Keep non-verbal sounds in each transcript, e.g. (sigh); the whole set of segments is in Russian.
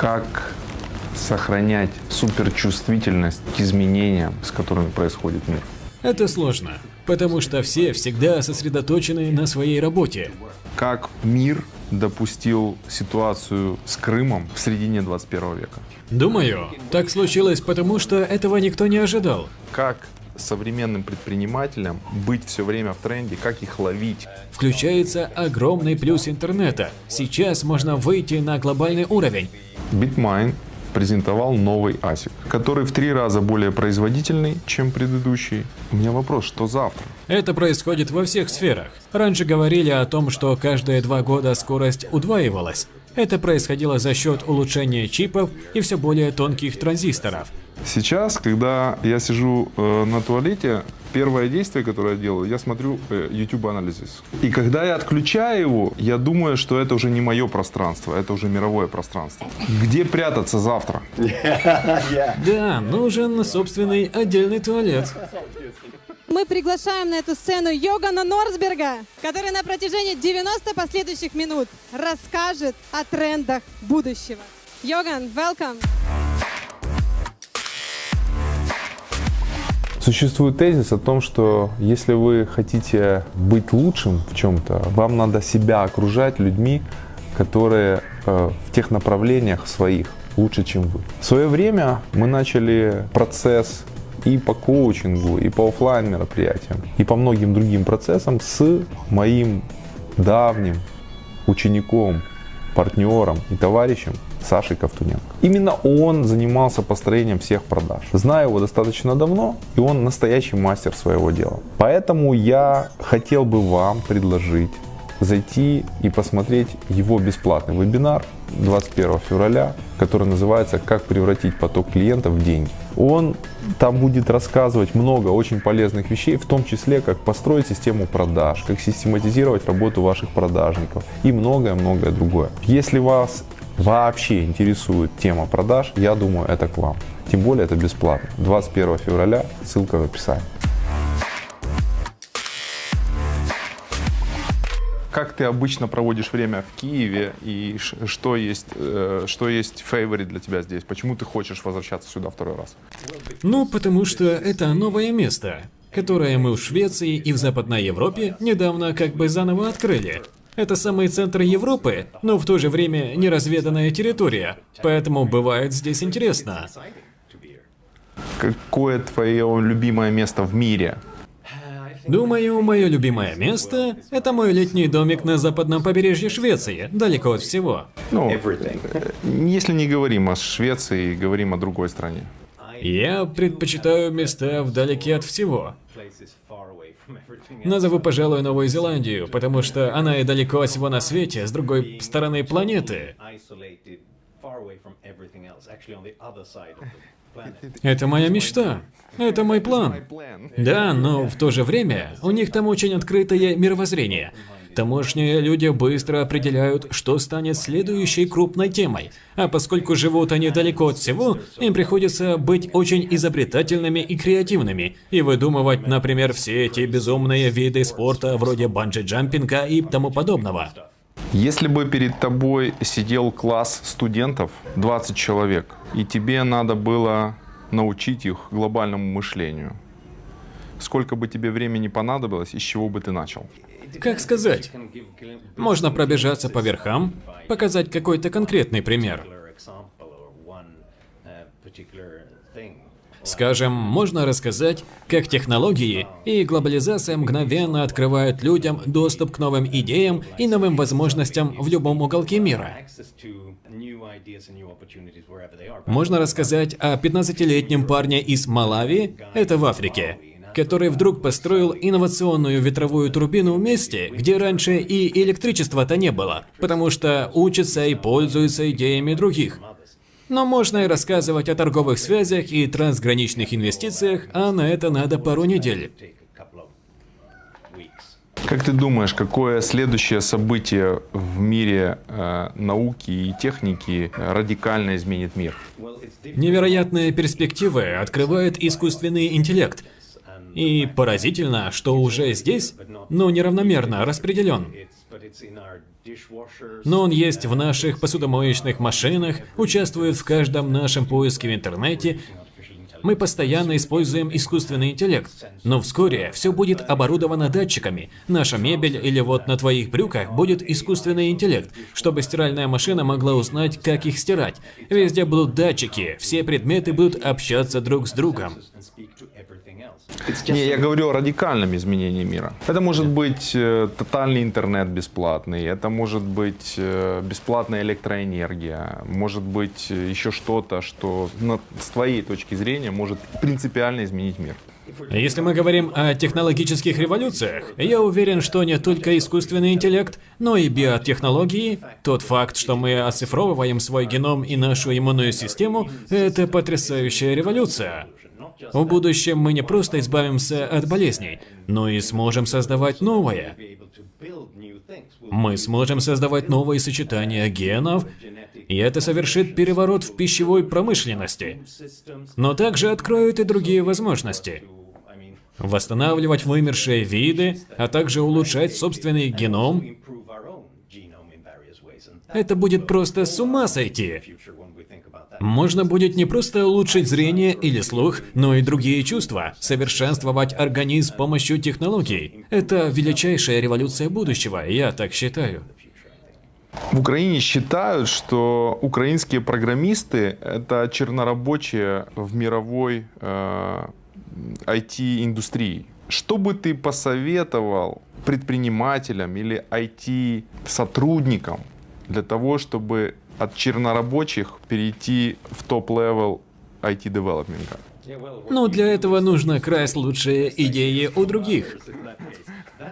Как сохранять суперчувствительность к изменениям, с которыми происходит мир? Это сложно, потому что все всегда сосредоточены на своей работе. Как мир допустил ситуацию с Крымом в середине 21 века? Думаю, так случилось потому, что этого никто не ожидал. Как современным предпринимателям быть все время в тренде, как их ловить? Включается огромный плюс интернета. Сейчас можно выйти на глобальный уровень. Bitmine презентовал новый ASIC, который в три раза более производительный, чем предыдущий. У меня вопрос, что завтра? Это происходит во всех сферах. Раньше говорили о том, что каждые два года скорость удваивалась. Это происходило за счет улучшения чипов и все более тонких транзисторов. Сейчас, когда я сижу э, на туалете, первое действие, которое я делаю, я смотрю э, YouTube Analysis. И когда я отключаю его, я думаю, что это уже не мое пространство, это уже мировое пространство. Где прятаться завтра? (laughs) Да, нужен собственный отдельный туалет. Мы приглашаем на эту сцену Йогана Норсберга, который на протяжении 90 последующих минут расскажет о трендах будущего. Йоган, welcome! Существует тезис о том, что если вы хотите быть лучшим в чем-то, вам надо себя окружать людьми, которые э, в тех направлениях своих лучше, чем вы. В свое время мы начали процесс и по коучингу, и по офлайн мероприятиям, и по многим другим процессам с моим давним учеником, партнером и товарищем Сашей Ковтуненко. Именно он занимался построением всех продаж. Знаю его достаточно давно, и он настоящий мастер своего дела. Поэтому я хотел бы вам предложить зайти и посмотреть его бесплатный вебинар 21 февраля, который называется «Как превратить поток клиентов в деньги». Он там будет рассказывать много очень полезных вещей, в том числе, как построить систему продаж, как систематизировать работу ваших продажников и многое-многое другое. Если вас вообще интересует тема продаж, я думаю, это к вам. Тем более это бесплатно. 21 февраля, ссылка в описании. Как ты обычно проводишь время в Киеве и что есть, э, что есть фейворит для тебя здесь? Почему ты хочешь возвращаться сюда второй раз? Ну, потому что это новое место, которое мы в Швеции и в Западной Европе недавно как бы заново открыли. Это самый центр Европы, но в то же время неразведанная территория, поэтому бывает здесь интересно. Какое твое любимое место в мире? Думаю, мое любимое место – это мой летний домик на западном побережье Швеции, далеко от всего. Ну, если не говорим о Швеции, говорим о другой стране. Я предпочитаю места вдалеке от всего. Назову, пожалуй, Новую Зеландию, потому что она и далеко от всего на свете, с другой стороны планеты. Это моя мечта. Это мой план. Да, но в то же время у них там очень открытое мировоззрение. Тамошние люди быстро определяют, что станет следующей крупной темой. А поскольку живут они далеко от всего, им приходится быть очень изобретательными и креативными, и выдумывать, например, все эти безумные виды спорта вроде банджи-джампинга и тому подобного. Если бы перед тобой сидел класс студентов, 20 человек, и тебе надо было научить их глобальному мышлению, сколько бы тебе времени понадобилось, и с чего бы ты начал? Как сказать? Можно пробежаться по верхам, показать какой-то конкретный пример. Скажем, можно рассказать, как технологии и глобализация мгновенно открывают людям доступ к новым идеям и новым возможностям в любом уголке мира. Можно рассказать о 15-летнем парне из Малави, это в Африке, который вдруг построил инновационную ветровую турбину в месте, где раньше и электричества-то не было, потому что учится и пользуется идеями других. Но можно и рассказывать о торговых связях и трансграничных инвестициях, а на это надо пару недель. Как ты думаешь, какое следующее событие в мире э, науки и техники радикально изменит мир? Невероятные перспективы открывает искусственный интеллект. И поразительно, что уже здесь, но неравномерно распределен. Но он есть в наших посудомоечных машинах, участвует в каждом нашем поиске в интернете. Мы постоянно используем искусственный интеллект, но вскоре все будет оборудовано датчиками. Наша мебель или вот на твоих брюках будет искусственный интеллект, чтобы стиральная машина могла узнать, как их стирать. Везде будут датчики, все предметы будут общаться друг с другом. Не, я говорю о радикальном изменении мира. Это может быть э, тотальный интернет бесплатный, это может быть э, бесплатная электроэнергия, может быть э, еще что-то, что на, с твоей точки зрения может принципиально изменить мир. Если мы говорим о технологических революциях, я уверен, что не только искусственный интеллект, но и биотехнологии, тот факт, что мы оцифровываем свой геном и нашу иммунную систему, это потрясающая революция. В будущем мы не просто избавимся от болезней, но и сможем создавать новое. Мы сможем создавать новые сочетания генов, и это совершит переворот в пищевой промышленности. Но также откроет и другие возможности. Восстанавливать вымершие виды, а также улучшать собственный геном. Это будет просто с ума сойти. Можно будет не просто улучшить зрение или слух, но и другие чувства, совершенствовать организм с помощью технологий. Это величайшая революция будущего, я так считаю. В Украине считают, что украинские программисты – это чернорабочие в мировой э, IT-индустрии. Что бы ты посоветовал предпринимателям или IT-сотрудникам для того, чтобы от чернорабочих перейти в top-level IT-development а? Ну, для этого нужно красть лучшие идеи у других.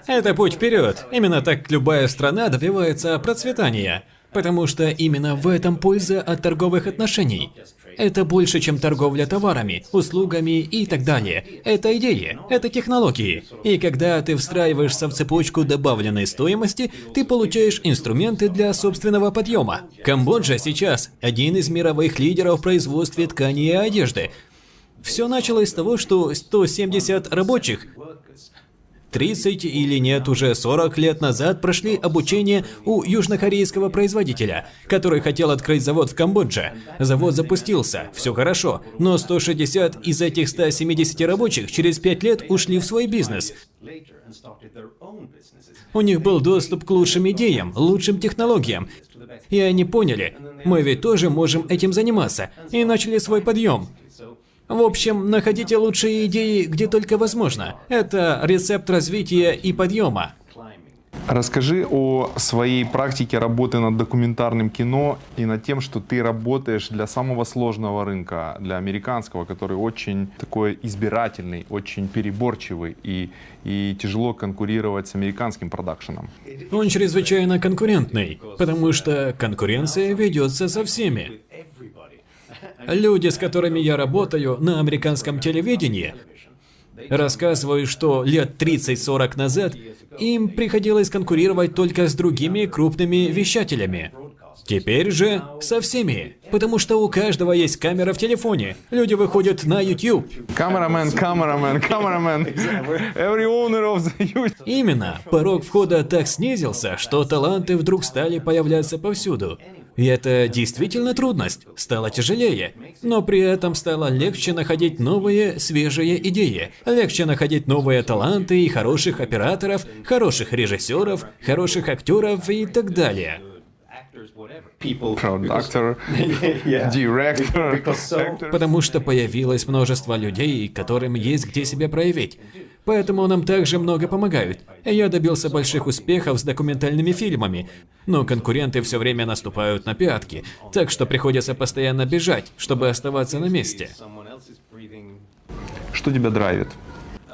Это путь вперед. Именно так любая страна добивается процветания. Потому что именно в этом польза от торговых отношений. Это больше, чем торговля товарами, услугами и так далее. Это идеи, это технологии. И когда ты встраиваешься в цепочку добавленной стоимости, ты получаешь инструменты для собственного подъема. Камбоджа сейчас один из мировых лидеров в производстве ткани и одежды. Все началось с того, что 170 рабочих 30 или нет, уже 40 лет назад прошли обучение у южнокорейского производителя, который хотел открыть завод в Камбодже. Завод запустился, все хорошо, но 160 из этих 170 рабочих через 5 лет ушли в свой бизнес. У них был доступ к лучшим идеям, лучшим технологиям. И они поняли, мы ведь тоже можем этим заниматься, и начали свой подъем. В общем, находите лучшие идеи, где только возможно. Это рецепт развития и подъема. Расскажи о своей практике работы над документарным кино и над тем, что ты работаешь для самого сложного рынка, для американского, который очень такой избирательный, очень переборчивый и, и тяжело конкурировать с американским продакшеном. Он чрезвычайно конкурентный, потому что конкуренция ведется со всеми. Люди, с которыми я работаю на американском телевидении, рассказывают, что лет 30-40 назад им приходилось конкурировать только с другими крупными вещателями. Теперь же со всеми, потому что у каждого есть камера в телефоне. Люди выходят на YouTube. Камерамен, камерамен, камерамен. Every owner of the YouTube. Именно. Порог входа так снизился, что таланты вдруг стали появляться повсюду. И это действительно трудность, стало тяжелее. Но при этом стало легче находить новые, свежие идеи. Легче находить новые таланты и хороших операторов, хороших режиссеров, хороших актеров и так далее. Продактор, директор. (laughs) Потому что появилось множество людей, которым есть где себя проявить. Поэтому нам также много помогают. Я добился больших успехов с документальными фильмами, но конкуренты все время наступают на пятки, так что приходится постоянно бежать, чтобы оставаться на месте. Что тебя драйвит?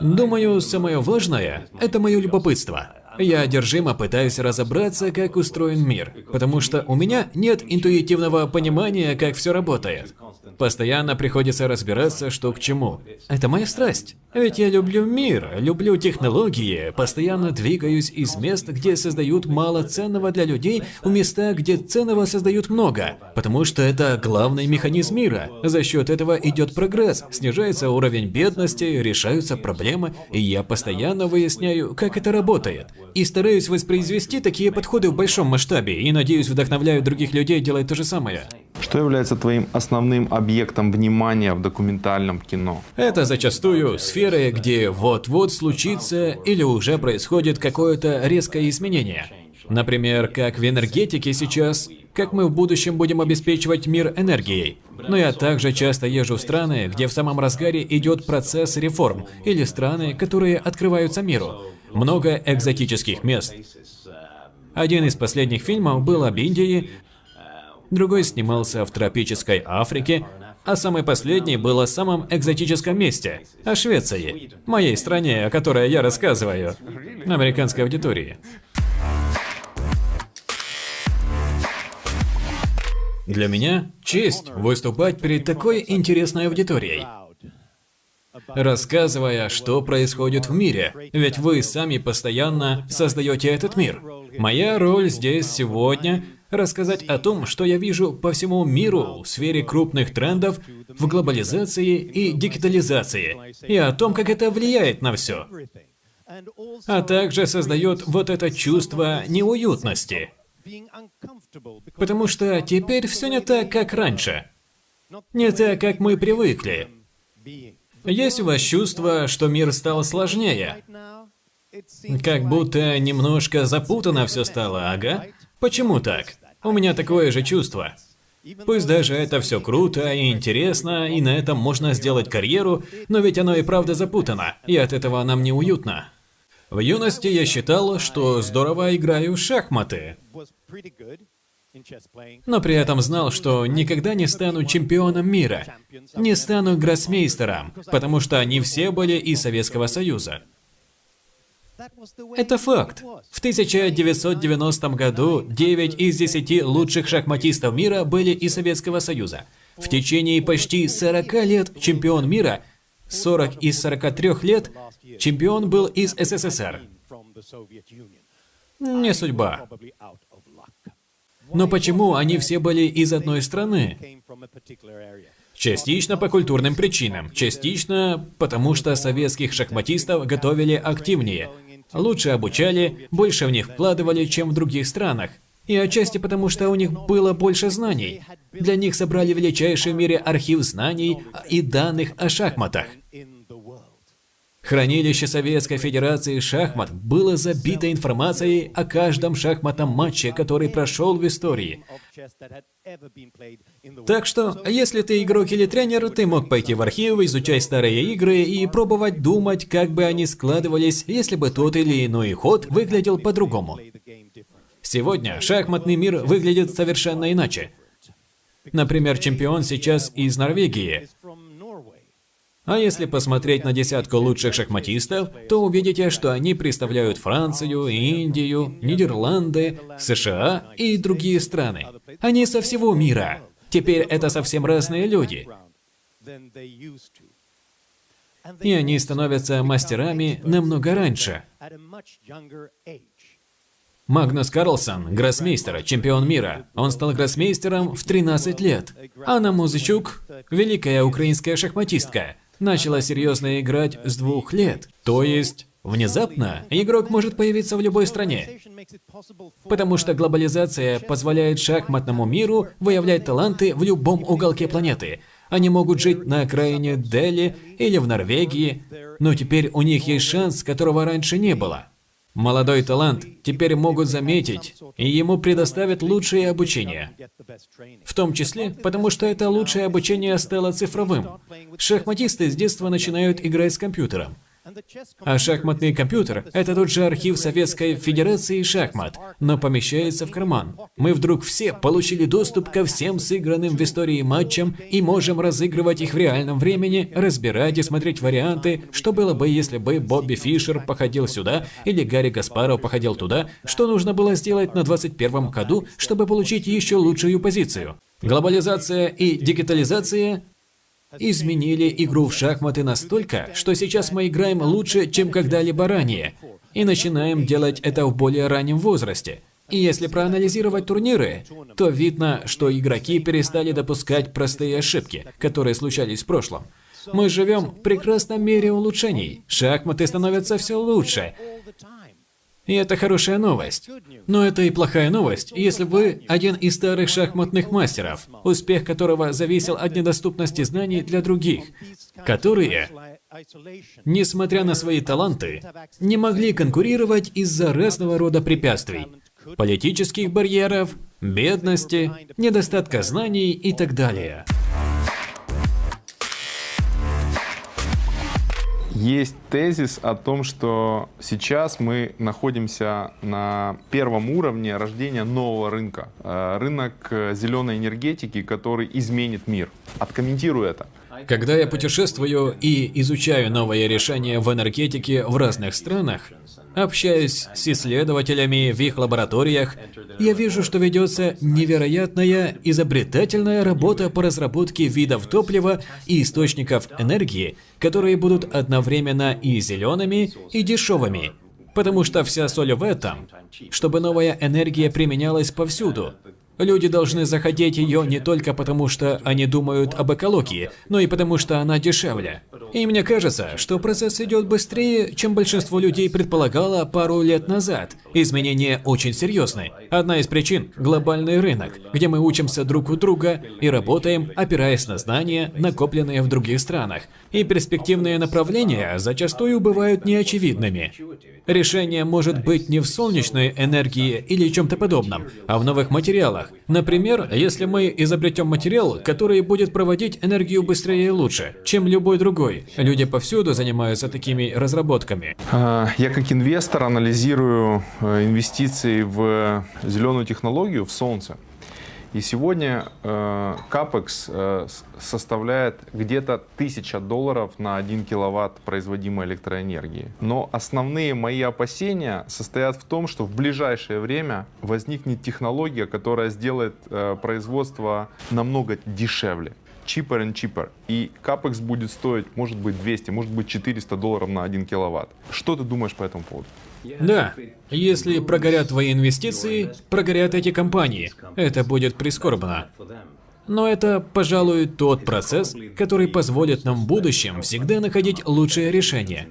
Думаю, самое важное – это мое любопытство. Я одержимо пытаюсь разобраться, как устроен мир, потому что у меня нет интуитивного понимания, как все работает. Постоянно приходится разбираться, что к чему. Это моя страсть. Ведь я люблю мир, люблю технологии, постоянно двигаюсь из мест, где создают мало ценного для людей, в места, где ценного создают много. Потому что это главный механизм мира. За счет этого идет прогресс, снижается уровень бедности, решаются проблемы, и я постоянно выясняю, как это работает. И стараюсь воспроизвести такие подходы в большом масштабе, и надеюсь вдохновляю других людей делать то же самое. Что является твоим основным объектом внимания в документальном кино? Это зачастую сферы, где вот-вот случится или уже происходит какое-то резкое изменение. Например, как в энергетике сейчас, как мы в будущем будем обеспечивать мир энергией. Но я также часто езжу в страны, где в самом разгаре идет процесс реформ, или страны, которые открываются миру. Много экзотических мест. Один из последних фильмов был об Индии, другой снимался в тропической Африке, а самый последний был о самом экзотическом месте – о Швеции, моей стране, о которой я рассказываю, американской аудитории. Для меня честь выступать перед такой интересной аудиторией, рассказывая, что происходит в мире, ведь вы сами постоянно создаете этот мир. Моя роль здесь сегодня – рассказать о том, что я вижу по всему миру в сфере крупных трендов в глобализации и дигитализации, и о том, как это влияет на все, а также создает вот это чувство неуютности – Потому что теперь все не так, как раньше. Не так, как мы привыкли. Есть у вас чувство, что мир стал сложнее? Как будто немножко запутано все стало, ага? Почему так? У меня такое же чувство. Пусть даже это все круто и интересно, и на этом можно сделать карьеру, но ведь оно и правда запутано, и от этого нам неуютно. В юности я считал, что здорово играю в шахматы. Но при этом знал, что никогда не стану чемпионом мира, не стану гроссмейстером, потому что они все были из Советского Союза. Это факт. В 1990 году 9 из 10 лучших шахматистов мира были из Советского Союза. В течение почти 40 лет чемпион мира, 40 из 43 лет, Чемпион был из СССР. Не судьба. Но почему они все были из одной страны? Частично по культурным причинам, частично потому что советских шахматистов готовили активнее, лучше обучали, больше в них вкладывали, чем в других странах. И отчасти потому, что у них было больше знаний. Для них собрали величайший в мире архив знаний и данных о шахматах. Хранилище Советской Федерации шахмат было забито информацией о каждом шахматном матче, который прошел в истории. Так что, если ты игрок или тренер, ты мог пойти в архив, изучать старые игры и пробовать думать, как бы они складывались, если бы тот или иной ход выглядел по-другому. Сегодня шахматный мир выглядит совершенно иначе. Например, чемпион сейчас из Норвегии. А если посмотреть на десятку лучших шахматистов, то увидите, что они представляют Францию, Индию, Нидерланды, США и другие страны. Они со всего мира. Теперь это совсем разные люди. И они становятся мастерами намного раньше. Магнус Карлсон – гроссмейстер, чемпион мира. Он стал гроссмейстером в 13 лет. Анна Музычук – великая украинская шахматистка – начала серьезно играть с двух лет. То есть, внезапно игрок может появиться в любой стране. Потому что глобализация позволяет шахматному миру выявлять таланты в любом уголке планеты. Они могут жить на окраине Дели или в Норвегии, но теперь у них есть шанс, которого раньше не было. Молодой талант теперь могут заметить, и ему предоставят лучшее обучение. В том числе, потому что это лучшее обучение стало цифровым. Шахматисты с детства начинают играть с компьютером. А шахматный компьютер – это тот же архив Советской Федерации шахмат, но помещается в карман. Мы вдруг все получили доступ ко всем сыгранным в истории матчам и можем разыгрывать их в реальном времени, разбирать и смотреть варианты, что было бы, если бы Бобби Фишер походил сюда или Гарри Гаспаров походил туда, что нужно было сделать на 21-м ходу, чтобы получить еще лучшую позицию. Глобализация и дигитализация изменили игру в шахматы настолько, что сейчас мы играем лучше, чем когда-либо ранее, и начинаем делать это в более раннем возрасте. И если проанализировать турниры, то видно, что игроки перестали допускать простые ошибки, которые случались в прошлом. Мы живем в прекрасном мире улучшений. Шахматы становятся все лучше. И это хорошая новость. Но это и плохая новость, если вы один из старых шахматных мастеров, успех которого зависел от недоступности знаний для других, которые, несмотря на свои таланты, не могли конкурировать из-за разного рода препятствий, политических барьеров, бедности, недостатка знаний и так далее. Есть тезис о том, что сейчас мы находимся на первом уровне рождения нового рынка. Э, рынок э, зеленой энергетики, который изменит мир. Откомментирую это. Когда я путешествую и изучаю новые решения в энергетике в разных странах, общаюсь с исследователями в их лабораториях, я вижу, что ведется невероятная изобретательная работа по разработке видов топлива и источников энергии, которые будут одновременно и зелеными, и дешевыми. Потому что вся соль в этом, чтобы новая энергия применялась повсюду, Люди должны захотеть ее не только потому, что они думают об экологии, но и потому, что она дешевле. И мне кажется, что процесс идет быстрее, чем большинство людей предполагало пару лет назад. Изменения очень серьезны. Одна из причин – глобальный рынок, где мы учимся друг у друга и работаем, опираясь на знания, накопленные в других странах. И перспективные направления зачастую бывают неочевидными. Решение может быть не в солнечной энергии или чем-то подобном, а в новых материалах. Например, если мы изобретем материал, который будет проводить энергию быстрее и лучше, чем любой другой. Люди повсюду занимаются такими разработками. А, я как инвестор анализирую э, инвестиции в зеленую технологию, в солнце. И сегодня э, капекс э, составляет где-то 1000 долларов на 1 киловатт производимой электроэнергии. Но основные мои опасения состоят в том, что в ближайшее время возникнет технология, которая сделает э, производство намного дешевле cheaper and cheaper. И капекс будет стоить, может быть, 200, может быть, 400 долларов на 1 киловатт. Что ты думаешь по этому поводу? Да, если прогорят твои инвестиции, прогорят эти компании. Это будет прискорбно. Но это, пожалуй, тот процесс, который позволит нам в будущем всегда находить лучшее решение.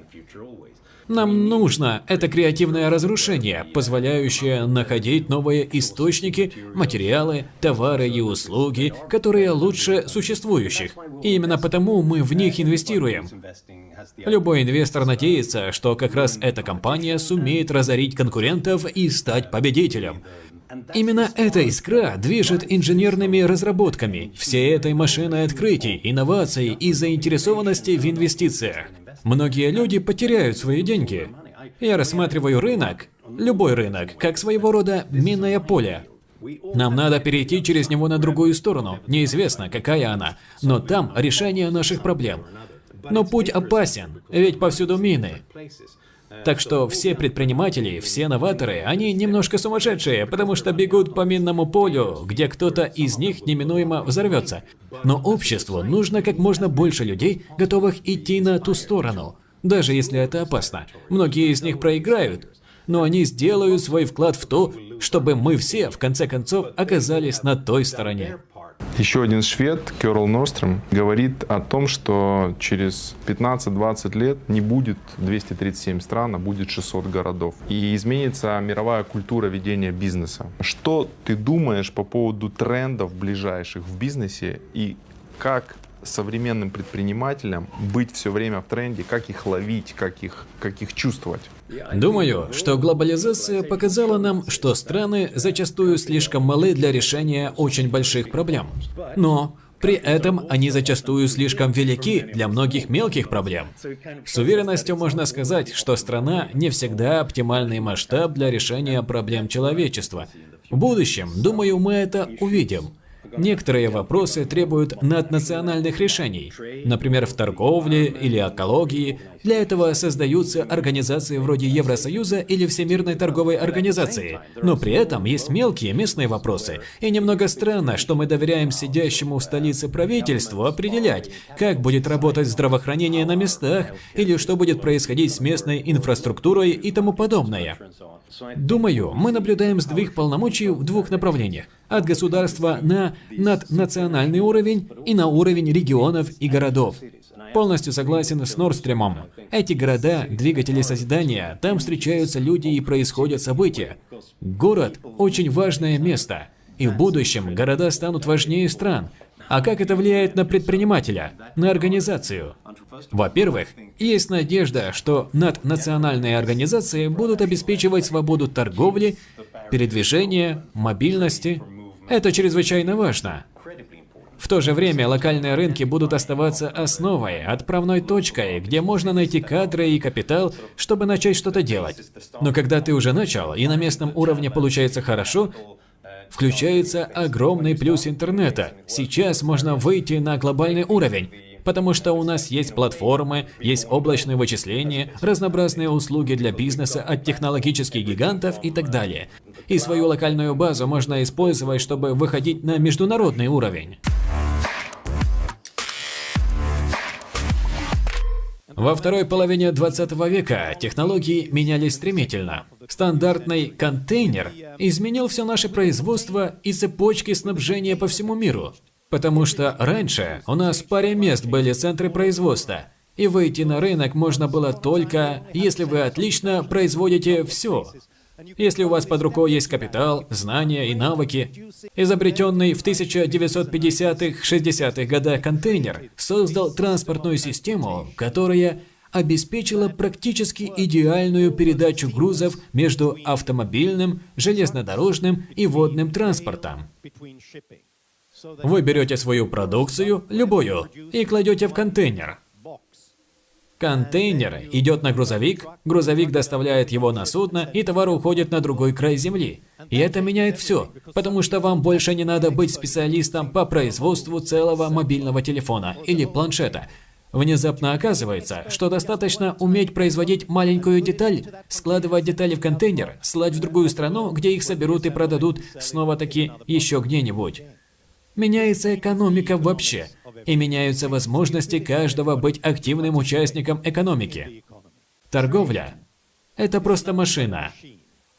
Нам нужно это креативное разрушение, позволяющее находить новые источники, материалы, товары и услуги, которые лучше существующих. И именно потому мы в них инвестируем. Любой инвестор надеется, что как раз эта компания сумеет разорить конкурентов и стать победителем. Именно эта искра движет инженерными разработками, всей этой машиной открытий, инноваций и заинтересованности в инвестициях. Многие люди потеряют свои деньги. Я рассматриваю рынок, любой рынок, как своего рода минное поле. Нам надо перейти через него на другую сторону, неизвестно, какая она, но там решение наших проблем. Но путь опасен, ведь повсюду мины. Так что все предприниматели, все новаторы, они немножко сумасшедшие, потому что бегут по минному полю, где кто-то из них неминуемо взорвется. Но обществу нужно как можно больше людей, готовых идти на ту сторону, даже если это опасно. Многие из них проиграют, но они сделают свой вклад в то, чтобы мы все, в конце концов, оказались на той стороне. Еще один швед, Керл Норстром, говорит о том, что через 15-20 лет не будет 237 стран, а будет 600 городов. И изменится мировая культура ведения бизнеса. Что ты думаешь по поводу трендов ближайших в бизнесе и как современным предпринимателям быть все время в тренде, как их ловить, как их, как их чувствовать? Думаю, что глобализация показала нам, что страны зачастую слишком малы для решения очень больших проблем. Но при этом они зачастую слишком велики для многих мелких проблем. С уверенностью можно сказать, что страна не всегда оптимальный масштаб для решения проблем человечества. В будущем, думаю, мы это увидим. Некоторые вопросы требуют наднациональных решений, например, в торговле или экологии. Для этого создаются организации вроде Евросоюза или Всемирной торговой организации. Но при этом есть мелкие местные вопросы. И немного странно, что мы доверяем сидящему в столице правительству определять, как будет работать здравоохранение на местах, или что будет происходить с местной инфраструктурой и тому подобное. Думаю, мы наблюдаем сдвиг полномочий в двух направлениях. От государства на наднациональный уровень и на уровень регионов и городов. Полностью согласен с Нордстремом. Эти города – двигатели созидания, там встречаются люди и происходят события. Город – очень важное место. И в будущем города станут важнее стран. А как это влияет на предпринимателя, на организацию? Во-первых, есть надежда, что наднациональные организации будут обеспечивать свободу торговли, передвижения, мобильности. Это чрезвычайно важно. В то же время локальные рынки будут оставаться основой, отправной точкой, где можно найти кадры и капитал, чтобы начать что-то делать. Но когда ты уже начал, и на местном уровне получается хорошо, включается огромный плюс интернета. Сейчас можно выйти на глобальный уровень. Потому что у нас есть платформы, есть облачные вычисления, разнообразные услуги для бизнеса от технологических гигантов и так далее. И свою локальную базу можно использовать, чтобы выходить на международный уровень. Во второй половине 20 века технологии менялись стремительно. Стандартный контейнер изменил все наше производство и цепочки снабжения по всему миру. Потому что раньше у нас в паре мест были центры производства, и выйти на рынок можно было только, если вы отлично производите все. Если у вас под рукой есть капитал, знания и навыки, изобретенный в 1950-60-х годах контейнер создал транспортную систему, которая обеспечила практически идеальную передачу грузов между автомобильным, железнодорожным и водным транспортом. Вы берете свою продукцию, любую, и кладете в контейнер. Контейнер идет на грузовик, грузовик доставляет его на судно, и товар уходит на другой край земли. И это меняет все, потому что вам больше не надо быть специалистом по производству целого мобильного телефона или планшета. Внезапно оказывается, что достаточно уметь производить маленькую деталь, складывать детали в контейнер, слать в другую страну, где их соберут и продадут снова-таки еще где-нибудь. Меняется экономика вообще, и меняются возможности каждого быть активным участником экономики. Торговля – это просто машина.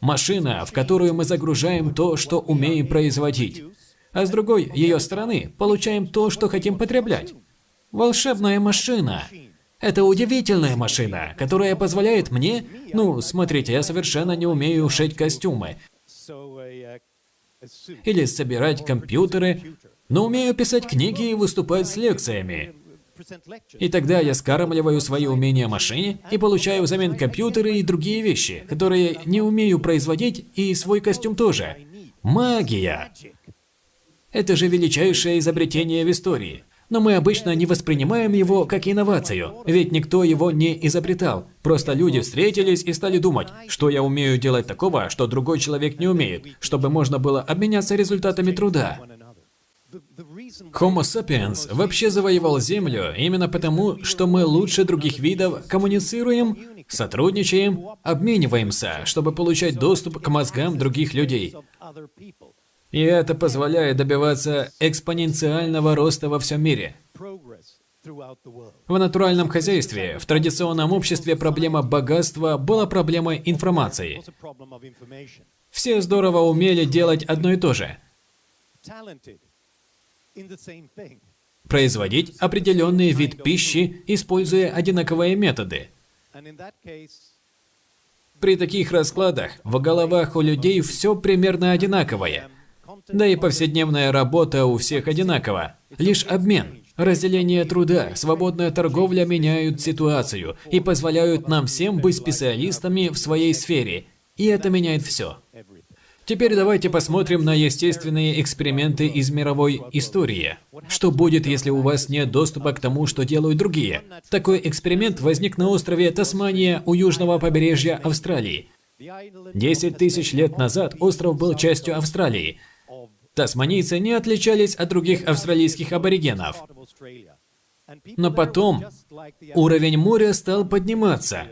Машина, в которую мы загружаем то, что умеем производить. А с другой ее стороны получаем то, что хотим потреблять. Волшебная машина. Это удивительная машина, которая позволяет мне... Ну, смотрите, я совершенно не умею шить костюмы или собирать компьютеры, но умею писать книги и выступать с лекциями. И тогда я скармливаю свои умения машине и получаю взамен компьютеры и другие вещи, которые не умею производить, и свой костюм тоже. Магия! Это же величайшее изобретение в истории. Но мы обычно не воспринимаем его как инновацию, ведь никто его не изобретал. Просто люди встретились и стали думать, что я умею делать такого, что другой человек не умеет, чтобы можно было обменяться результатами труда. Homo sapiens вообще завоевал Землю именно потому, что мы лучше других видов коммуницируем, сотрудничаем, обмениваемся, чтобы получать доступ к мозгам других людей. И это позволяет добиваться экспоненциального роста во всем мире. В натуральном хозяйстве, в традиционном обществе проблема богатства была проблемой информации. Все здорово умели делать одно и то же. Производить определенный вид пищи, используя одинаковые методы. При таких раскладах в головах у людей все примерно одинаковое. Да и повседневная работа у всех одинакова. Лишь обмен, разделение труда, свободная торговля меняют ситуацию и позволяют нам всем быть специалистами в своей сфере. И это меняет все. Теперь давайте посмотрим на естественные эксперименты из мировой истории. Что будет, если у вас нет доступа к тому, что делают другие? Такой эксперимент возник на острове Тасмания у южного побережья Австралии. Десять тысяч лет назад остров был частью Австралии. Тасманийцы не отличались от других австралийских аборигенов. Но потом уровень моря стал подниматься.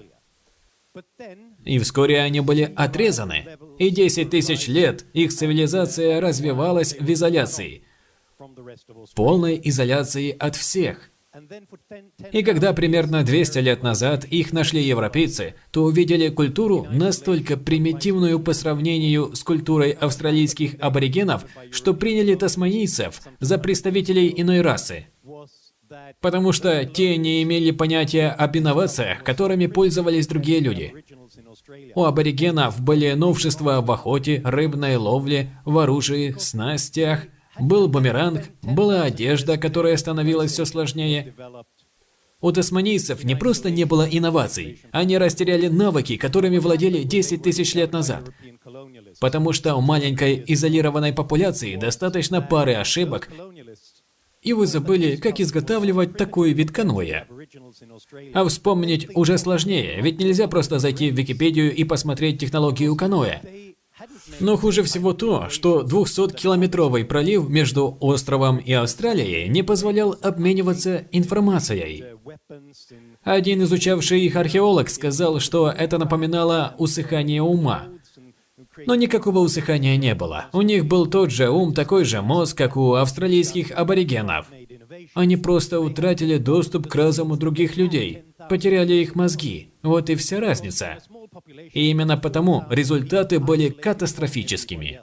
И вскоре они были отрезаны. И 10 тысяч лет их цивилизация развивалась в изоляции. Полной изоляции от всех. И когда примерно 200 лет назад их нашли европейцы, то увидели культуру настолько примитивную по сравнению с культурой австралийских аборигенов, что приняли тасманийцев за представителей иной расы. Потому что те не имели понятия об инновациях, которыми пользовались другие люди. У аборигенов были новшества в охоте, рыбной ловле, в оружии, снастях, был бумеранг, была одежда, которая становилась все сложнее. У тасманийцев не просто не было инноваций, они растеряли навыки, которыми владели 10 тысяч лет назад. Потому что у маленькой изолированной популяции достаточно пары ошибок, и вы забыли, как изготавливать такой вид каноэ. А вспомнить уже сложнее, ведь нельзя просто зайти в Википедию и посмотреть технологию каноэ. Но хуже всего то, что 200-километровый пролив между островом и Австралией не позволял обмениваться информацией. Один изучавший их археолог сказал, что это напоминало усыхание ума. Но никакого усыхания не было. У них был тот же ум, такой же мозг, как у австралийских аборигенов. Они просто утратили доступ к разуму других людей, потеряли их мозги. Вот и вся разница. И именно потому результаты были катастрофическими.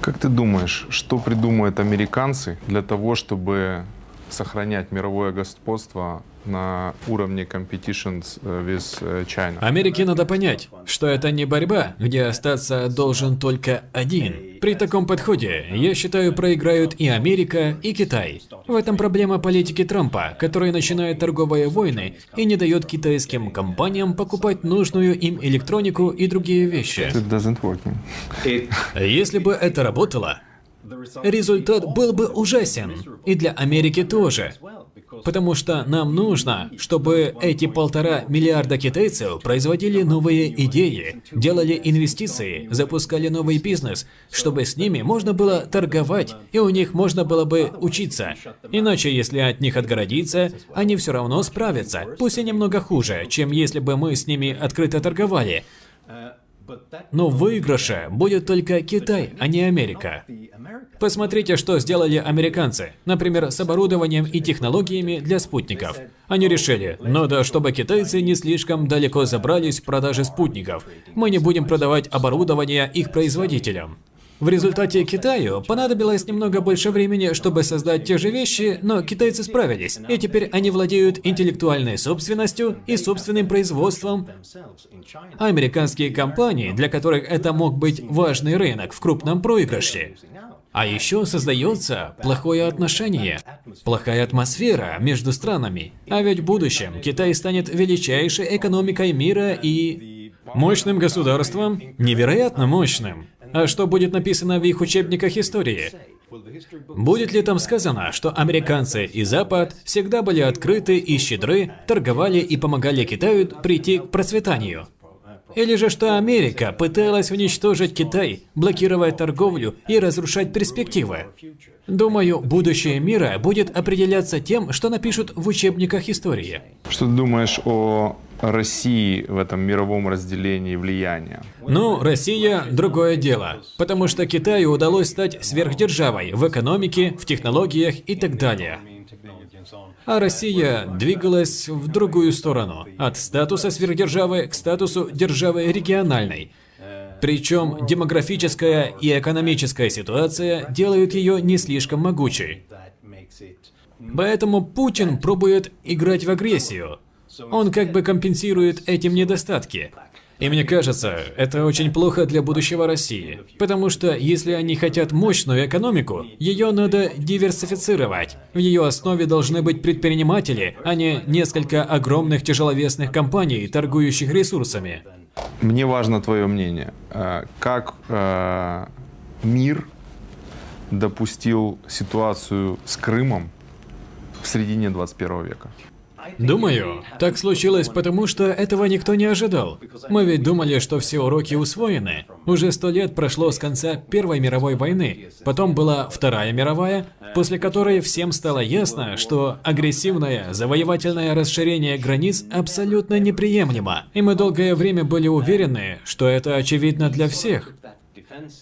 Как ты думаешь, что придумают американцы для того, чтобы сохранять мировое господство на уровне competitions э, with э, China. Америке надо понять, что это не борьба, где остаться должен только один. При таком подходе, я считаю, проиграют и Америка, и Китай. В этом проблема политики Трампа, который начинает торговые войны и не дает китайским компаниям покупать нужную им электронику и другие вещи. Если бы это работало, результат был бы ужасен. И для Америки тоже. Потому что нам нужно, чтобы эти полтора миллиарда китайцев производили новые идеи, делали инвестиции, запускали новый бизнес, чтобы с ними можно было торговать, и у них можно было бы учиться. Иначе, если от них отгородиться, они все равно справятся, пусть и немного хуже, чем если бы мы с ними открыто торговали. Но в выигрыше будет только Китай, а не Америка. Посмотрите, что сделали американцы, например, с оборудованием и технологиями для спутников. Они решили, надо, чтобы китайцы не слишком далеко забрались в продаже спутников. Мы не будем продавать оборудование их производителям. В результате Китаю понадобилось немного больше времени, чтобы создать те же вещи, но китайцы справились, и теперь они владеют интеллектуальной собственностью и собственным производством. Американские компании, для которых это мог быть важный рынок в крупном проигрыше. А еще создается плохое отношение, плохая атмосфера между странами. А ведь в будущем Китай станет величайшей экономикой мира и мощным государством, невероятно мощным. А что будет написано в их учебниках истории? Будет ли там сказано, что американцы и Запад всегда были открыты и щедры, торговали и помогали Китаю прийти к процветанию? Или же что Америка пыталась уничтожить Китай, блокировать торговлю и разрушать перспективы? Думаю, будущее мира будет определяться тем, что напишут в учебниках истории. Что ты думаешь о России в этом мировом разделении влияния? Ну, Россия – другое дело, потому что Китаю удалось стать сверхдержавой в экономике, в технологиях и так далее. А Россия двигалась в другую сторону, от статуса сверхдержавы к статусу державы региональной. Причем демографическая и экономическая ситуация делают ее не слишком могучей. Поэтому Путин пробует играть в агрессию. Он как бы компенсирует этим недостатки. И мне кажется, это очень плохо для будущего России. Потому что если они хотят мощную экономику, ее надо диверсифицировать. В ее основе должны быть предприниматели, а не несколько огромных тяжеловесных компаний, торгующих ресурсами. Мне важно твое мнение. Э, как э, мир допустил ситуацию с Крымом в середине 21 века? Думаю, так случилось потому, что этого никто не ожидал. Мы ведь думали, что все уроки усвоены. Уже сто лет прошло с конца Первой мировой войны, потом была Вторая мировая, после которой всем стало ясно, что агрессивное завоевательное расширение границ абсолютно неприемлемо. И мы долгое время были уверены, что это очевидно для всех.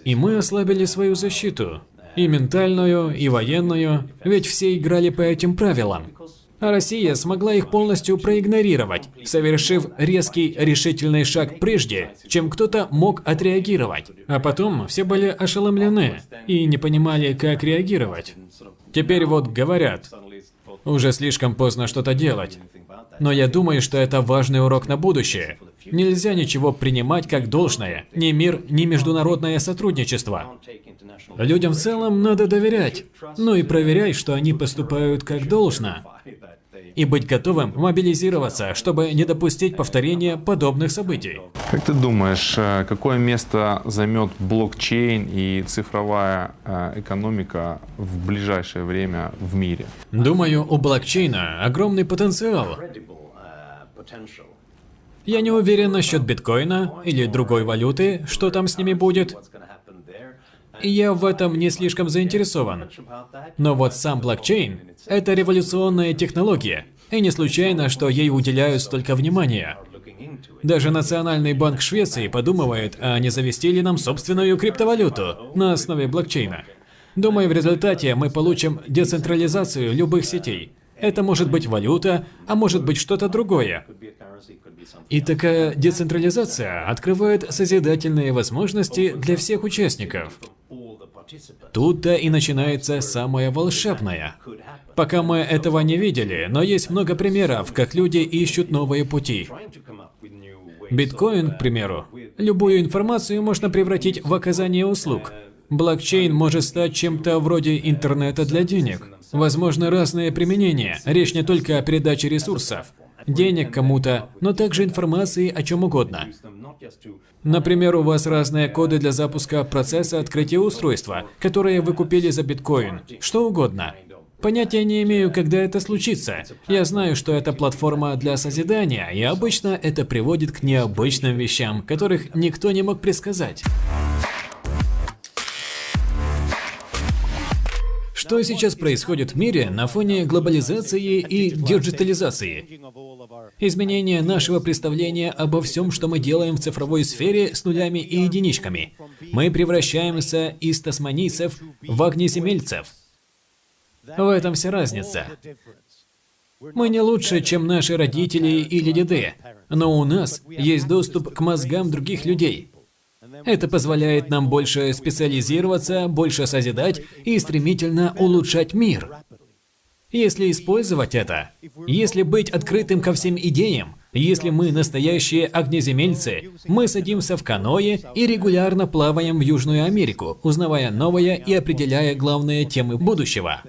И мы ослабили свою защиту. И ментальную, и военную, ведь все играли по этим правилам. А Россия смогла их полностью проигнорировать, совершив резкий решительный шаг прежде, чем кто-то мог отреагировать. А потом все были ошеломлены и не понимали, как реагировать. Теперь вот говорят, уже слишком поздно что-то делать. Но я думаю, что это важный урок на будущее. Нельзя ничего принимать как должное. Ни мир, ни международное сотрудничество. Людям в целом надо доверять. Ну и проверяй, что они поступают как должно. И быть готовым мобилизироваться, чтобы не допустить повторения подобных событий. Как ты думаешь, э, какое место займет блокчейн и цифровая э, экономика в ближайшее время в мире? Думаю, у блокчейна огромный потенциал. Я не уверен насчет биткоина или другой валюты, что там с ними будет. Я в этом не слишком заинтересован. Но вот сам блокчейн – это революционная технология, и не случайно, что ей уделяют столько внимания. Даже Национальный банк Швеции подумывает, а не завести ли нам собственную криптовалюту на основе блокчейна. Думаю, в результате мы получим децентрализацию любых сетей. Это может быть валюта, а может быть что-то другое. И такая децентрализация открывает созидательные возможности для всех участников. Тут-то и начинается самое волшебное. Пока мы этого не видели, но есть много примеров, как люди ищут новые пути. Биткоин, к примеру. Любую информацию можно превратить в оказание услуг. Блокчейн может стать чем-то вроде интернета для денег. Возможно, разные применения. Речь не только о передаче ресурсов, денег кому-то, но также информации о чем угодно. Например, у вас разные коды для запуска процесса открытия устройства, которые вы купили за биткоин, что угодно. Понятия не имею, когда это случится. Я знаю, что это платформа для созидания, и обычно это приводит к необычным вещам, которых никто не мог предсказать. Что сейчас происходит в мире на фоне глобализации и диджитализации? Изменение нашего представления обо всем, что мы делаем в цифровой сфере с нулями и единичками. Мы превращаемся из тасманийцев в огнеземельцев. В этом вся разница. Мы не лучше, чем наши родители или деды, но у нас есть доступ к мозгам других людей. Это позволяет нам больше специализироваться, больше созидать и стремительно улучшать мир. Если использовать это, если быть открытым ко всем идеям, если мы настоящие огнеземельцы, мы садимся в каное и регулярно плаваем в Южную Америку, узнавая новое и определяя главные темы будущего.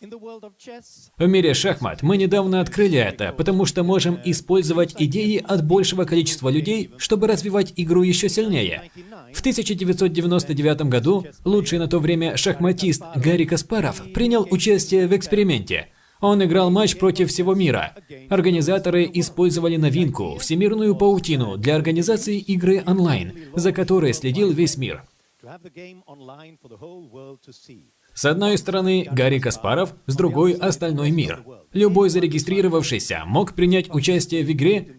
В мире шахмат мы недавно открыли это, потому что можем использовать идеи от большего количества людей, чтобы развивать игру еще сильнее. В 1999 году лучший на то время шахматист Гарри Каспаров принял участие в эксперименте. Он играл матч против всего мира. Организаторы использовали новинку – всемирную паутину для организации игры онлайн, за которой следил весь мир. С одной стороны Гарри Каспаров, с другой – остальной мир. Любой зарегистрировавшийся мог принять участие в игре.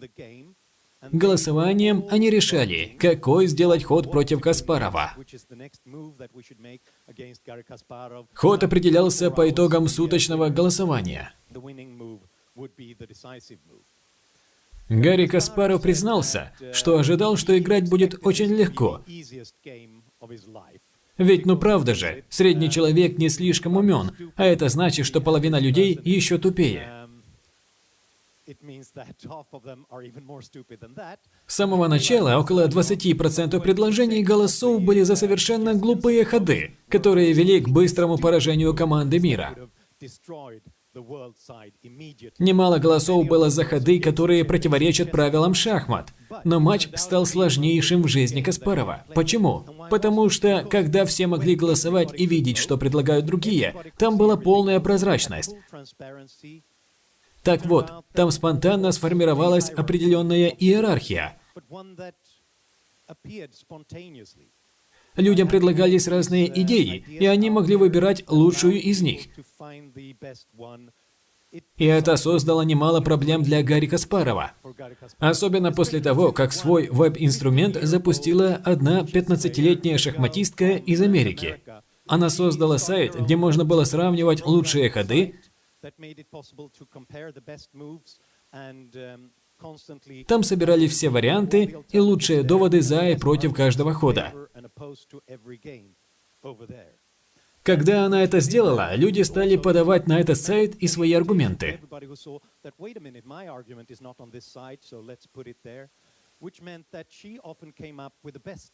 Голосованием они решали, какой сделать ход против Каспарова. Ход определялся по итогам суточного голосования. Гарри Каспаров признался, что ожидал, что играть будет очень легко. Ведь ну правда же, средний человек не слишком умен, а это значит, что половина людей еще тупее. С самого начала около 20% предложений голосов были за совершенно глупые ходы, которые вели к быстрому поражению команды мира. Немало голосов было за ходы, которые противоречат правилам шахмат. Но матч стал сложнейшим в жизни Каспарова. Почему? Потому что, когда все могли голосовать и видеть, что предлагают другие, там была полная прозрачность. Так вот, там спонтанно сформировалась определенная иерархия. Людям предлагались разные идеи, и они могли выбирать лучшую из них. И это создало немало проблем для Гарри Каспарова. Особенно после того, как свой веб-инструмент запустила одна 15-летняя шахматистка из Америки. Она создала сайт, где можно было сравнивать лучшие ходы Там собирали все варианты и лучшие доводы за и против каждого хода. Когда она это сделала, люди стали подавать на этот сайт и свои аргументы.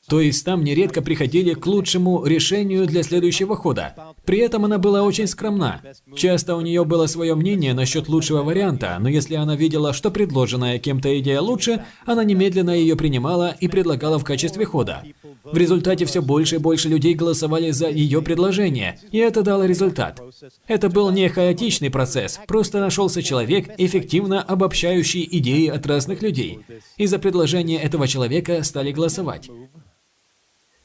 То есть там нередко приходили к лучшему решению для следующего хода. При этом она была очень скромна. Часто у нее было свое мнение насчет лучшего варианта, но если она видела, что предложенная кем-то идея лучше, она немедленно ее принимала и предлагала в качестве хода. В результате все больше и больше людей голосовали за ее предложение, и это дало результат. Это был не хаотичный процесс, просто нашелся человек, эффективно обобщающий идеи от разных людей. И за предложение этого человека стали голосовать.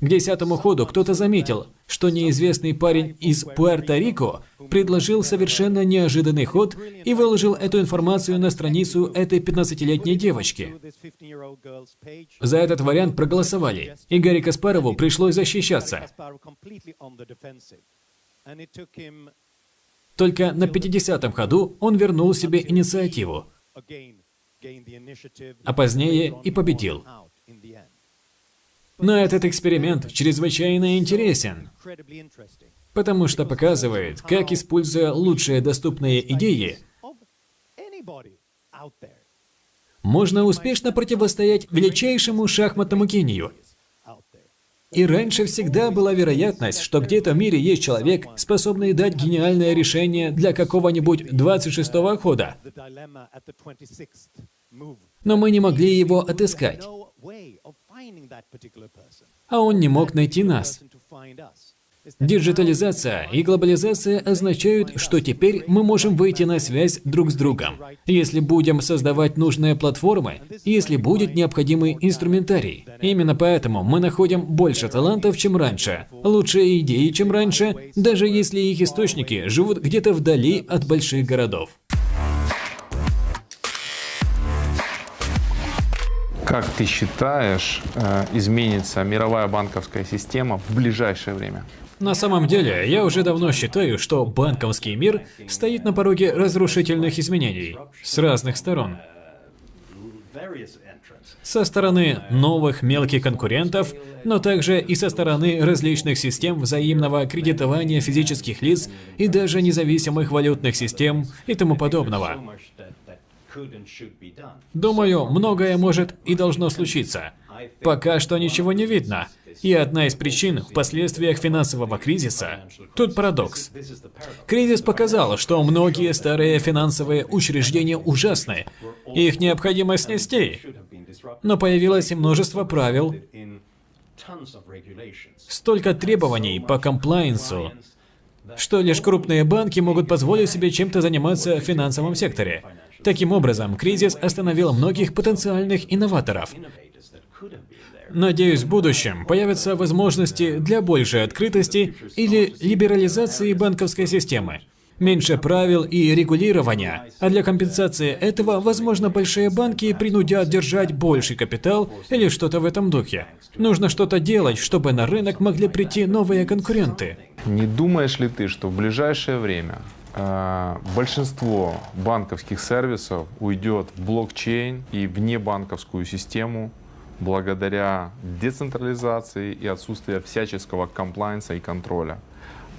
К десятому ходу кто-то заметил, что неизвестный парень из Пуэрто-Рико предложил совершенно неожиданный ход и выложил эту информацию на страницу этой 15-летней девочки. This 15-year-old girl's page, За этот вариант проголосовали, и Гарри Каспарову пришлось защищаться. Только на 50-м ходу он вернул себе инициативу. А позднее и победил. Но этот эксперимент чрезвычайно интересен, потому что показывает, как, используя лучшие доступные идеи, можно успешно противостоять величайшему шахматному гению. И раньше всегда была вероятность, что где-то в мире есть человек, способный дать гениальное решение для какого-нибудь 26-го хода. The dilemma at the 26th move. Но мы не могли его отыскать, а он не мог найти нас. Диджитализация и глобализация означают, что теперь мы можем выйти на связь друг с другом, если будем создавать нужные платформы, если будет необходимый инструментарий. Именно поэтому мы находим больше талантов, чем раньше, лучшие идеи, чем раньше, даже если их источники живут где-то вдали от больших городов. Как ты считаешь, э, изменится мировая банковская система в ближайшее время? На самом деле, я уже давно считаю, что банковский мир стоит на пороге разрушительных изменений с разных сторон. Со стороны новых мелких конкурентов, но также и со стороны различных систем взаимного кредитования физических лиц и даже независимых валютных систем и тому подобного. Думаю, многое может и должно случиться. Пока что ничего не видно. И одна из причин в последствиях финансового кризиса. Тут парадокс. Кризис показал, что многие старые финансовые учреждения ужасны, их необходимо снести. Но появилось множество правил, столько требований по комплайенсу, что лишь крупные банки могут позволить себе чем-то заниматься в финансовом секторе. Таким образом, кризис остановил многих потенциальных инноваторов. Надеюсь, в будущем появятся возможности для большей открытости или либерализации банковской системы. Меньше правил и регулирования, а для компенсации этого, возможно, большие банки принудят держать больший капитал или что-то в этом духе. Нужно что-то делать, чтобы на рынок могли прийти новые конкуренты. Не думаешь ли ты, что в ближайшее время большинство банковских сервисов уйдет в блокчейн и в небанковскую систему благодаря децентрализации и отсутствию всяческого комплайнса и контроля?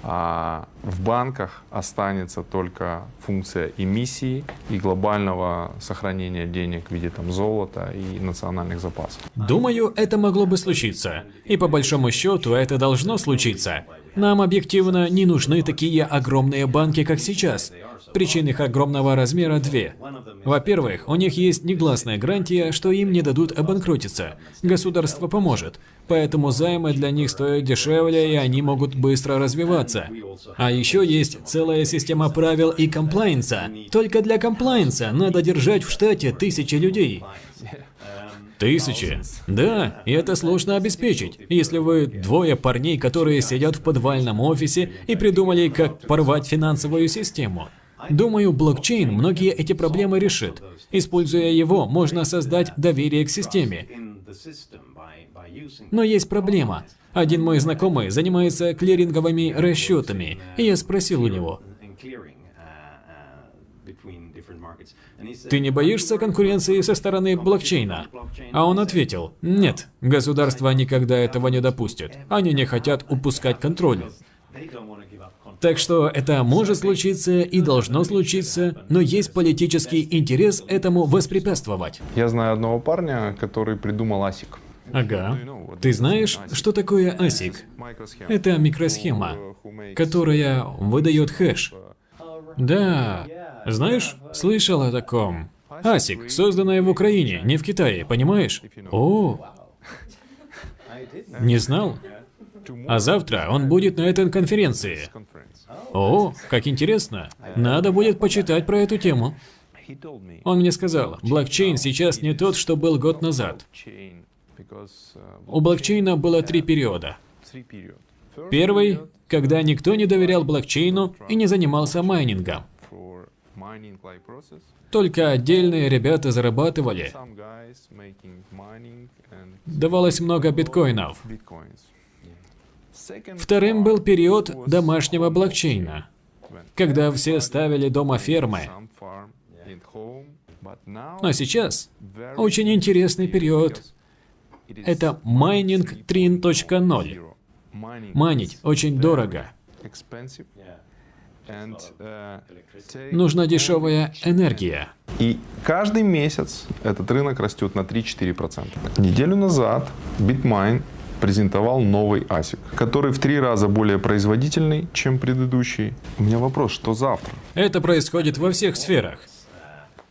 А в банках останется только функция эмиссии и глобального сохранения денег в виде там, золота и национальных запасов. Думаю, это могло бы случиться. И по большому счету это должно случиться. Нам объективно не нужны такие огромные банки, как сейчас. Причин их огромного размера две. Во-первых, у них есть негласная гарантия, что им не дадут обанкротиться. Государство поможет. Поэтому займы для них стоят дешевле, и они могут быстро развиваться. А еще есть целая система правил и комплайнса. Только для комплайнса надо держать в штате тысячи людей. Тысячи. Да, и это сложно обеспечить. Если вы двое парней, которые сидят в подвальном офисе и придумали, как порвать финансовую систему. Думаю, блокчейн многие эти проблемы решит. Используя его, можно создать доверие к системе. Но есть проблема. Один мой знакомый занимается клиринговыми расчетами, и я спросил у него, Ты не боишься конкуренции со стороны блокчейна? А он ответил, нет, государство никогда этого не допустит. Они не хотят упускать контроль. Так что это может случиться и должно случиться, но есть политический интерес этому воспрепятствовать. Я знаю одного парня, который придумал ASIC. Ага. Ты знаешь, что такое ASIC? Это микросхема, которая выдает хэш. Да, знаешь, слышал о таком. ASIC, созданная в Украине, не в Китае, понимаешь? О, не знал? А завтра он будет на этой конференции. О, как интересно. Надо будет почитать про эту тему. Он мне сказал, блокчейн сейчас не тот, что был год назад. У блокчейна было три периода. Первый, когда никто не доверял блокчейну и не занимался майнингом. Только отдельные ребята зарабатывали. Давалось много биткоинов. Вторым был период домашнего блокчейна, когда все ставили дома фермы. Но сейчас очень интересный период. Это майнинг 3.0. Майнить очень дорого. Нужна дешевая энергия. И каждый месяц этот рынок растет на 3-4%. Неделю назад BitMine презентовал новый ASIC, который в три раза более производительный, чем предыдущий. У меня вопрос, что завтра? Это происходит во всех сферах.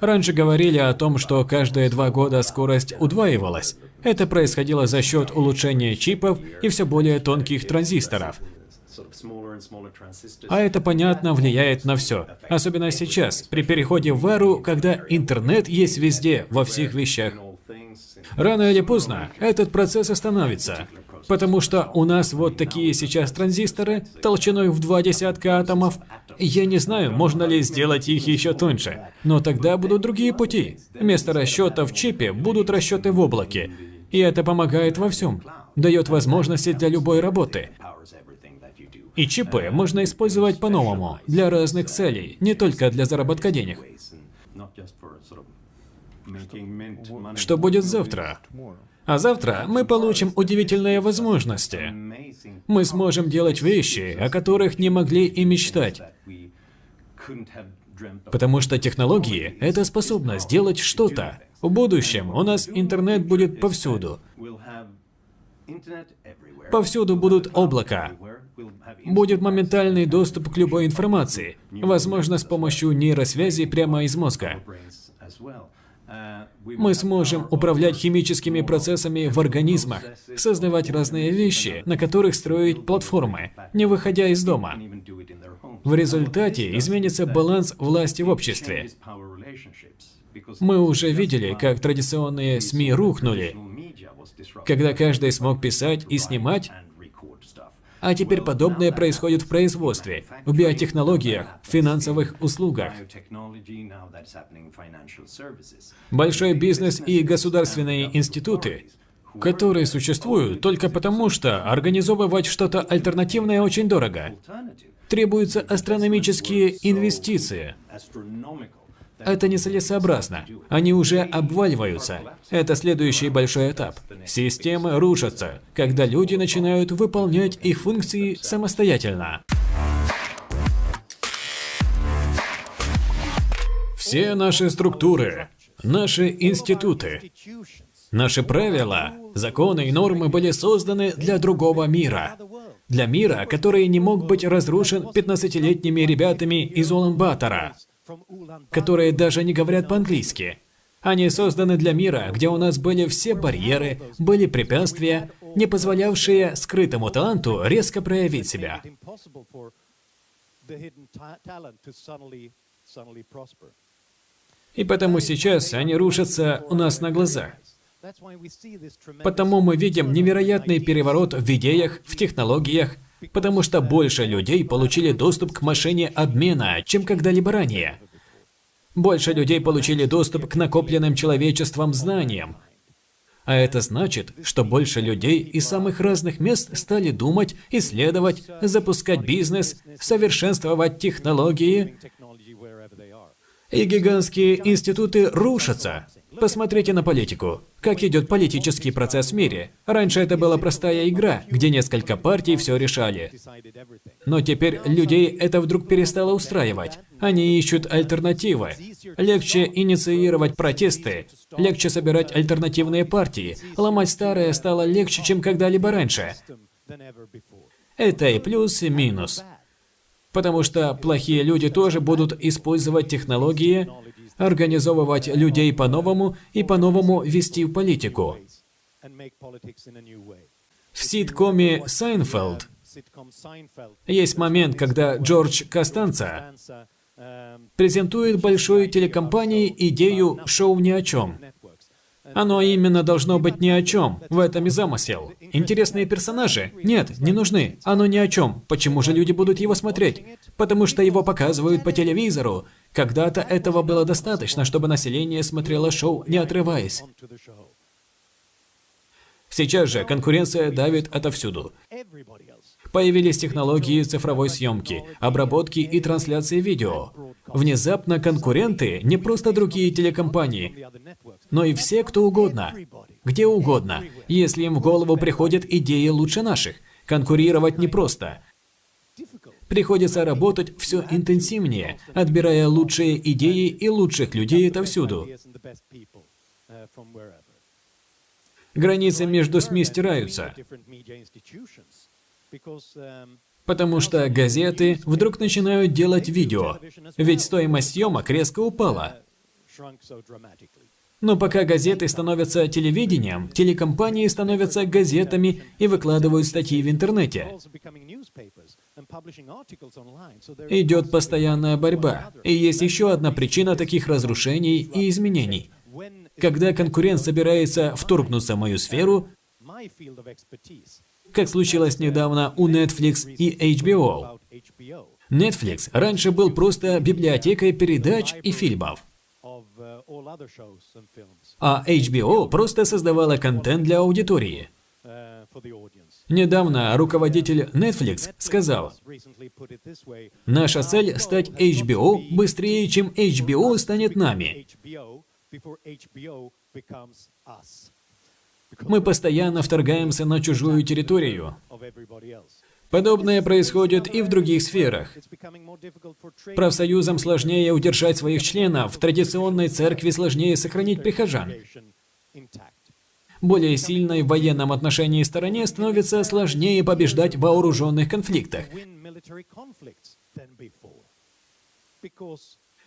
Раньше говорили о том, что каждые два года скорость удваивалась. Это происходило за счет улучшения чипов и все более тонких транзисторов. А это, понятно, влияет на все. Особенно сейчас, при переходе в эру, когда интернет есть везде, во всех вещах. Рано или поздно этот процесс остановится. Потому что у нас вот такие сейчас транзисторы, толщиной в два десятка атомов. Я не знаю, можно ли сделать их еще тоньше. Но тогда будут другие пути. Вместо расчета в чипе будут расчеты в облаке. И это помогает во всем. Дает возможности для любой работы. И чипы можно использовать по-новому, для разных целей, не только для заработка денег. Что будет завтра? А завтра мы получим удивительные возможности. Мы сможем делать вещи, о которых не могли и мечтать. Потому что технологии – это способность сделать что-то. В будущем у нас интернет будет повсюду. Повсюду будут облака. Будет моментальный доступ к любой информации, возможно, с помощью нейросвязи прямо из мозга. Мы сможем управлять химическими процессами в организмах, создавать разные вещи, на которых строить платформы, не выходя из дома. В результате изменится баланс власти в обществе. Мы уже видели, как традиционные СМИ рухнули, когда каждый смог писать и снимать, а теперь подобное происходит в производстве, в биотехнологиях, в финансовых услугах. Большой бизнес и государственные институты, которые существуют только потому, что организовывать что-то альтернативное очень дорого. Требуются астрономические инвестиции. Это нецелесообразно. Они уже обваливаются. Это следующий большой этап. Системы рушатся, когда люди начинают выполнять их функции самостоятельно. Все наши структуры, наши институты, наши правила, законы и нормы были созданы для другого мира. Для мира, который не мог быть разрушен 15-летними ребятами из Улан-Батора которые даже не говорят по-английски. Они созданы для мира, где у нас были все барьеры, были препятствия, не позволявшие скрытому таланту резко проявить себя. И потому сейчас они рушатся у нас на глазах. Потому мы видим невероятный переворот в идеях, в технологиях, потому что больше людей получили доступ к машине обмена, чем когда-либо ранее. Больше людей получили доступ к накопленным человечеством знаниям. А это значит, что больше людей из самых разных мест стали думать, исследовать, запускать бизнес, совершенствовать технологии. И гигантские институты рушатся. Посмотрите на политику. Как идет политический процесс в мире. Раньше это была простая игра, где несколько партий все решали. Но теперь людей это вдруг перестало устраивать. Они ищут альтернативы. Легче инициировать протесты, легче собирать альтернативные партии. Ломать старое стало легче, чем когда-либо раньше. Это и плюс, и минус. Потому что плохие люди тоже будут использовать технологии, организовывать людей по-новому и по-новому вести политику. В ситкоме «Сайнфелд» есть момент, когда Джордж Костанца презентует большой телекомпании идею «шоу ни о чем». Оно именно должно быть ни о чем. В этом и замысел. Интересные персонажи? Нет, не нужны. Оно ни о чем. Почему же люди будут его смотреть? Потому что его показывают по телевизору. Когда-то этого было достаточно, чтобы население смотрело шоу, не отрываясь. Сейчас же конкуренция давит отовсюду. Появились технологии цифровой съемки, обработки и трансляции видео. Внезапно конкуренты не просто другие телекомпании, но и все, кто угодно. Где угодно, если им в голову приходят идеи лучше наших. Конкурировать непросто. Приходится работать все интенсивнее, отбирая лучшие идеи и лучших людей отовсюду. Границы между СМИ стираются. Потому что газеты вдруг начинают делать видео, ведь стоимость съемок резко упала. Но пока газеты становятся телевидением, телекомпании становятся газетами и выкладывают статьи в интернете. Идет постоянная борьба. И есть еще одна причина таких разрушений и изменений. Когда конкурент собирается вторгнуться в мою сферу, как случилось недавно у Netflix и HBO. Netflix раньше был просто библиотекой передач и фильмов. А HBO просто создавала контент для аудитории. Недавно руководитель Netflix сказал, «Наша цель – стать HBO быстрее, чем HBO станет нами». Мы постоянно вторгаемся на чужую территорию. Подобное происходит и в других сферах. Профсоюзам сложнее удержать своих членов, в традиционной церкви сложнее сохранить прихожан. Более сильной в военном отношении стороне становится сложнее побеждать в вооруженных конфликтах.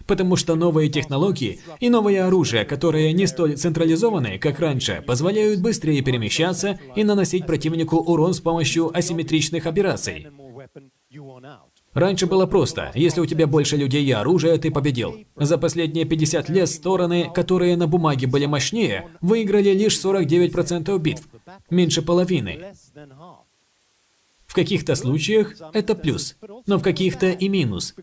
Потому что новые технологии и новое оружие, которые не столь централизованы, как раньше, позволяют быстрее перемещаться и наносить противнику урон с помощью асимметричных операций. Раньше было просто. Если у тебя больше людей и оружия, ты победил. За последние 50 лет стороны, которые на бумаге были мощнее, выиграли лишь 49% битв. Меньше половины. В каких-то случаях это плюс, но в каких-то и минус.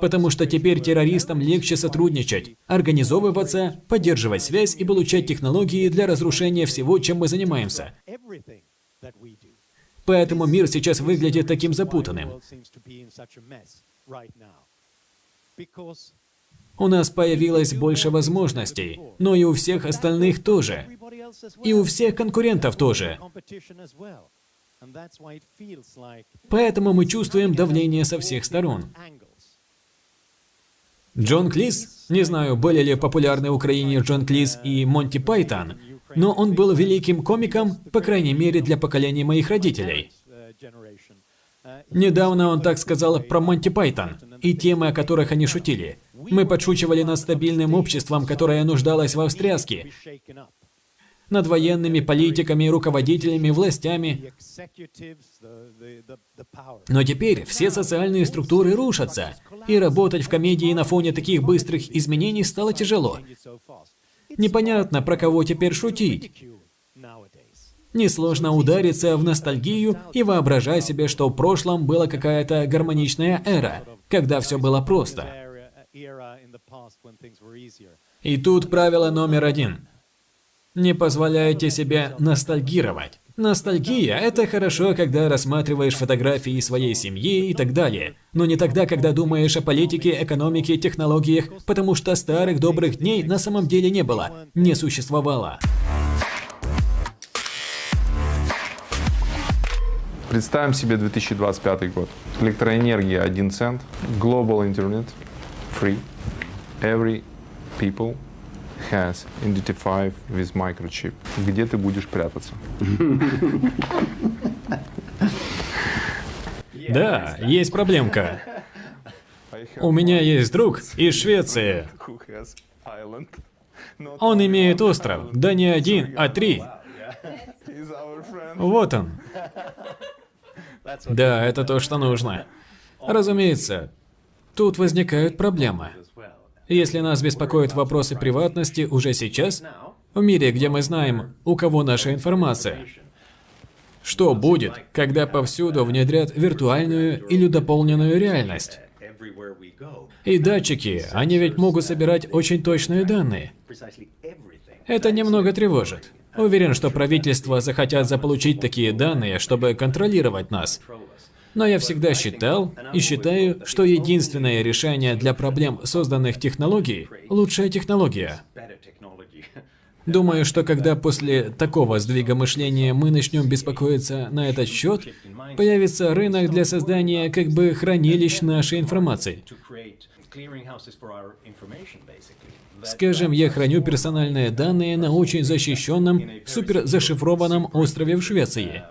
Потому что теперь террористам легче сотрудничать, организовываться, поддерживать связь и получать технологии для разрушения всего, чем мы занимаемся. Поэтому мир сейчас выглядит таким запутанным. У нас появилось больше возможностей, но и у всех остальных тоже. И у всех конкурентов тоже. Поэтому мы чувствуем давление со всех сторон. Джон Клис, не знаю, были ли популярны в Украине Джон Клис и Монти Пайтон, но он был великим комиком, по крайней мере, для поколения моих родителей. Недавно он так сказал про Монти Пайтон и темы, о которых они шутили. Мы подшучивали над стабильным обществом, которое нуждалось в встряске, над военными, политиками, руководителями, властями. Но теперь все социальные структуры рушатся, и работать в комедии на фоне таких быстрых изменений стало тяжело. Непонятно, про кого теперь шутить. Несложно удариться в ностальгию и воображать себе, что в прошлом была какая-то гармоничная эра, когда все было просто. И тут правило номер один. Не позволяйте себе ностальгировать. Ностальгия – это хорошо, когда рассматриваешь фотографии своей семьи и так далее, но не тогда, когда думаешь о политике, экономике, технологиях, потому что старых добрых дней на самом деле не было, не существовало. Представим себе 2025 год. Электроэнергия 1 цент, global internet, free. Every people has identified with microchip. Где ты будешь прятаться? (laughs) Да, есть проблемка. У меня есть друг из Швеции. Он имеет остров, да не один, а три. Вот он. Да, это то, что нужно. Разумеется, тут возникают проблемы. Если нас беспокоят вопросы приватности уже сейчас, в мире, где мы знаем, у кого наша информация, что будет, когда повсюду внедрят виртуальную или дополненную реальность? И датчики, они ведь могут собирать очень точные данные. Это немного тревожит. Уверен, что правительства захотят заполучить такие данные, чтобы контролировать нас. Но я всегда считал и считаю, что единственное решение для проблем, созданных технологией, лучшая технология. Думаю, что когда после такого сдвига мышления мы начнем беспокоиться на этот счет, появится рынок для создания как бы хранилищ нашей информации. Скажем, я храню персональные данные на очень защищенном, супер зашифрованном острове в Швеции,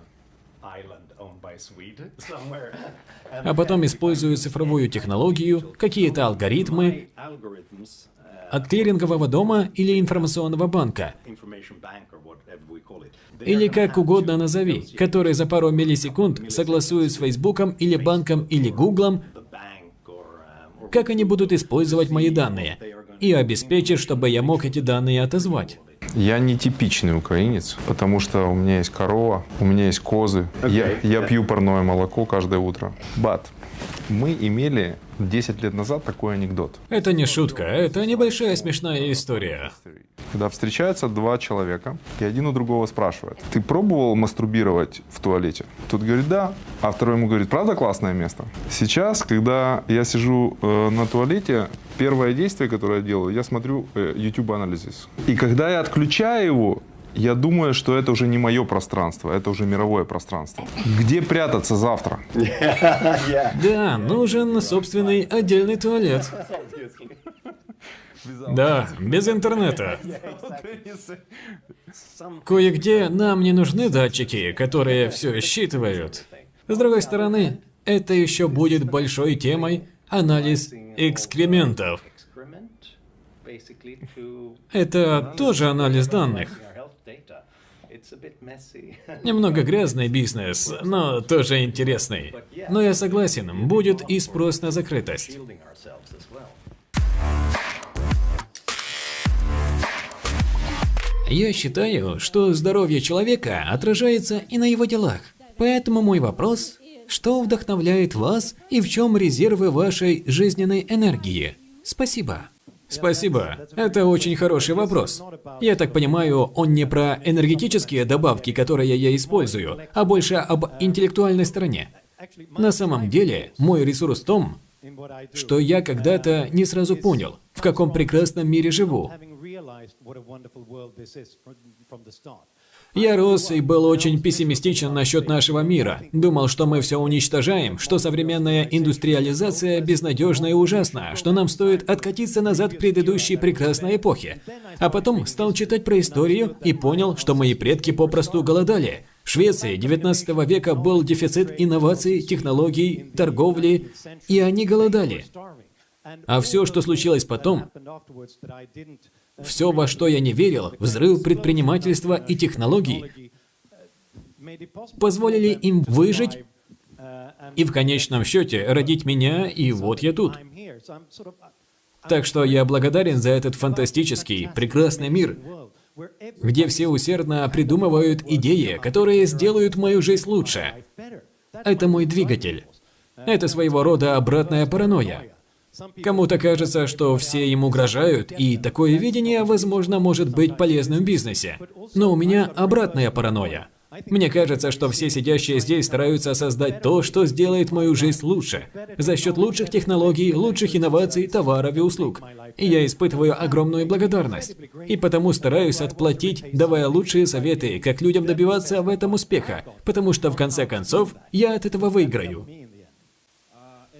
(laughs) а потом использую цифровую технологию, какие-то алгоритмы uh, от клирингового дома или информационного банка, или как угодно назови, который за пару миллисекунд согласуют с Фейсбуком или банком или Гуглом, um, как они будут использовать мои данные, и обеспечат, чтобы я мог эти данные отозвать. Я не типичный украинец, потому что у меня есть корова, у меня есть козы. Я, я пью парное молоко каждое утро. But мы имели 10 лет назад такой анекдот. Это не шутка, это небольшая смешная история. Когда встречаются два человека, и один у другого спрашивает, ты пробовал мастурбировать в туалете? Тот говорит, да. А второй ему говорит, правда классное место? Сейчас, когда я сижу э, на туалете, первое действие, которое я делаю, я смотрю э, YouTube Analysis. И когда я отключаю его, я думаю, что это уже не мое пространство, это уже мировое пространство. Где прятаться завтра? (laughs) Да, нужен собственный отдельный туалет. Да, без интернета. Кое-где нам не нужны датчики, которые все считывают. С другой стороны, это еще будет большой темой анализ экскрементов. Это тоже анализ данных. (laughs) Немного грязный бизнес, но тоже интересный. Но я согласен, будет и спрос на закрытость. Я считаю, что здоровье человека отражается и на его делах. Поэтому мой вопрос – что вдохновляет вас и в чем резервы вашей жизненной энергии? Спасибо. Спасибо. Это очень хороший вопрос. Я так понимаю, он не про энергетические добавки, которые я использую, а больше об интеллектуальной стороне. На самом деле, мой ресурс в том, что я когда-то не сразу понял, в каком прекрасном мире живу. Я рос и был очень пессимистичен насчет нашего мира. Думал, что мы все уничтожаем, что современная индустриализация безнадежна и ужасна, что нам стоит откатиться назад к предыдущей прекрасной эпохе. А потом стал читать про историю и понял, что мои предки попросту голодали. В Швеции 19 века был дефицит инноваций, технологий, торговли, и они голодали. А все, что случилось потом, все, во что я не верил, взрыв предпринимательства и технологий, позволили им выжить и в конечном счете родить меня, и вот я тут. Так что я благодарен за этот фантастический, прекрасный мир, где все усердно придумывают идеи, которые сделают мою жизнь лучше. Это мой двигатель. Это своего рода обратная паранойя. Кому-то кажется, что все им угрожают, и такое видение, возможно, может быть полезным в бизнесе. Но у меня обратная паранойя. Мне кажется, что все сидящие здесь стараются создать то, что сделает мою жизнь лучше, за счет лучших технологий, лучших инноваций, товаров и услуг. И я испытываю огромную благодарность. И потому стараюсь отплатить, давая лучшие советы, как людям добиваться в этом успеха, потому что в конце концов я от этого выиграю.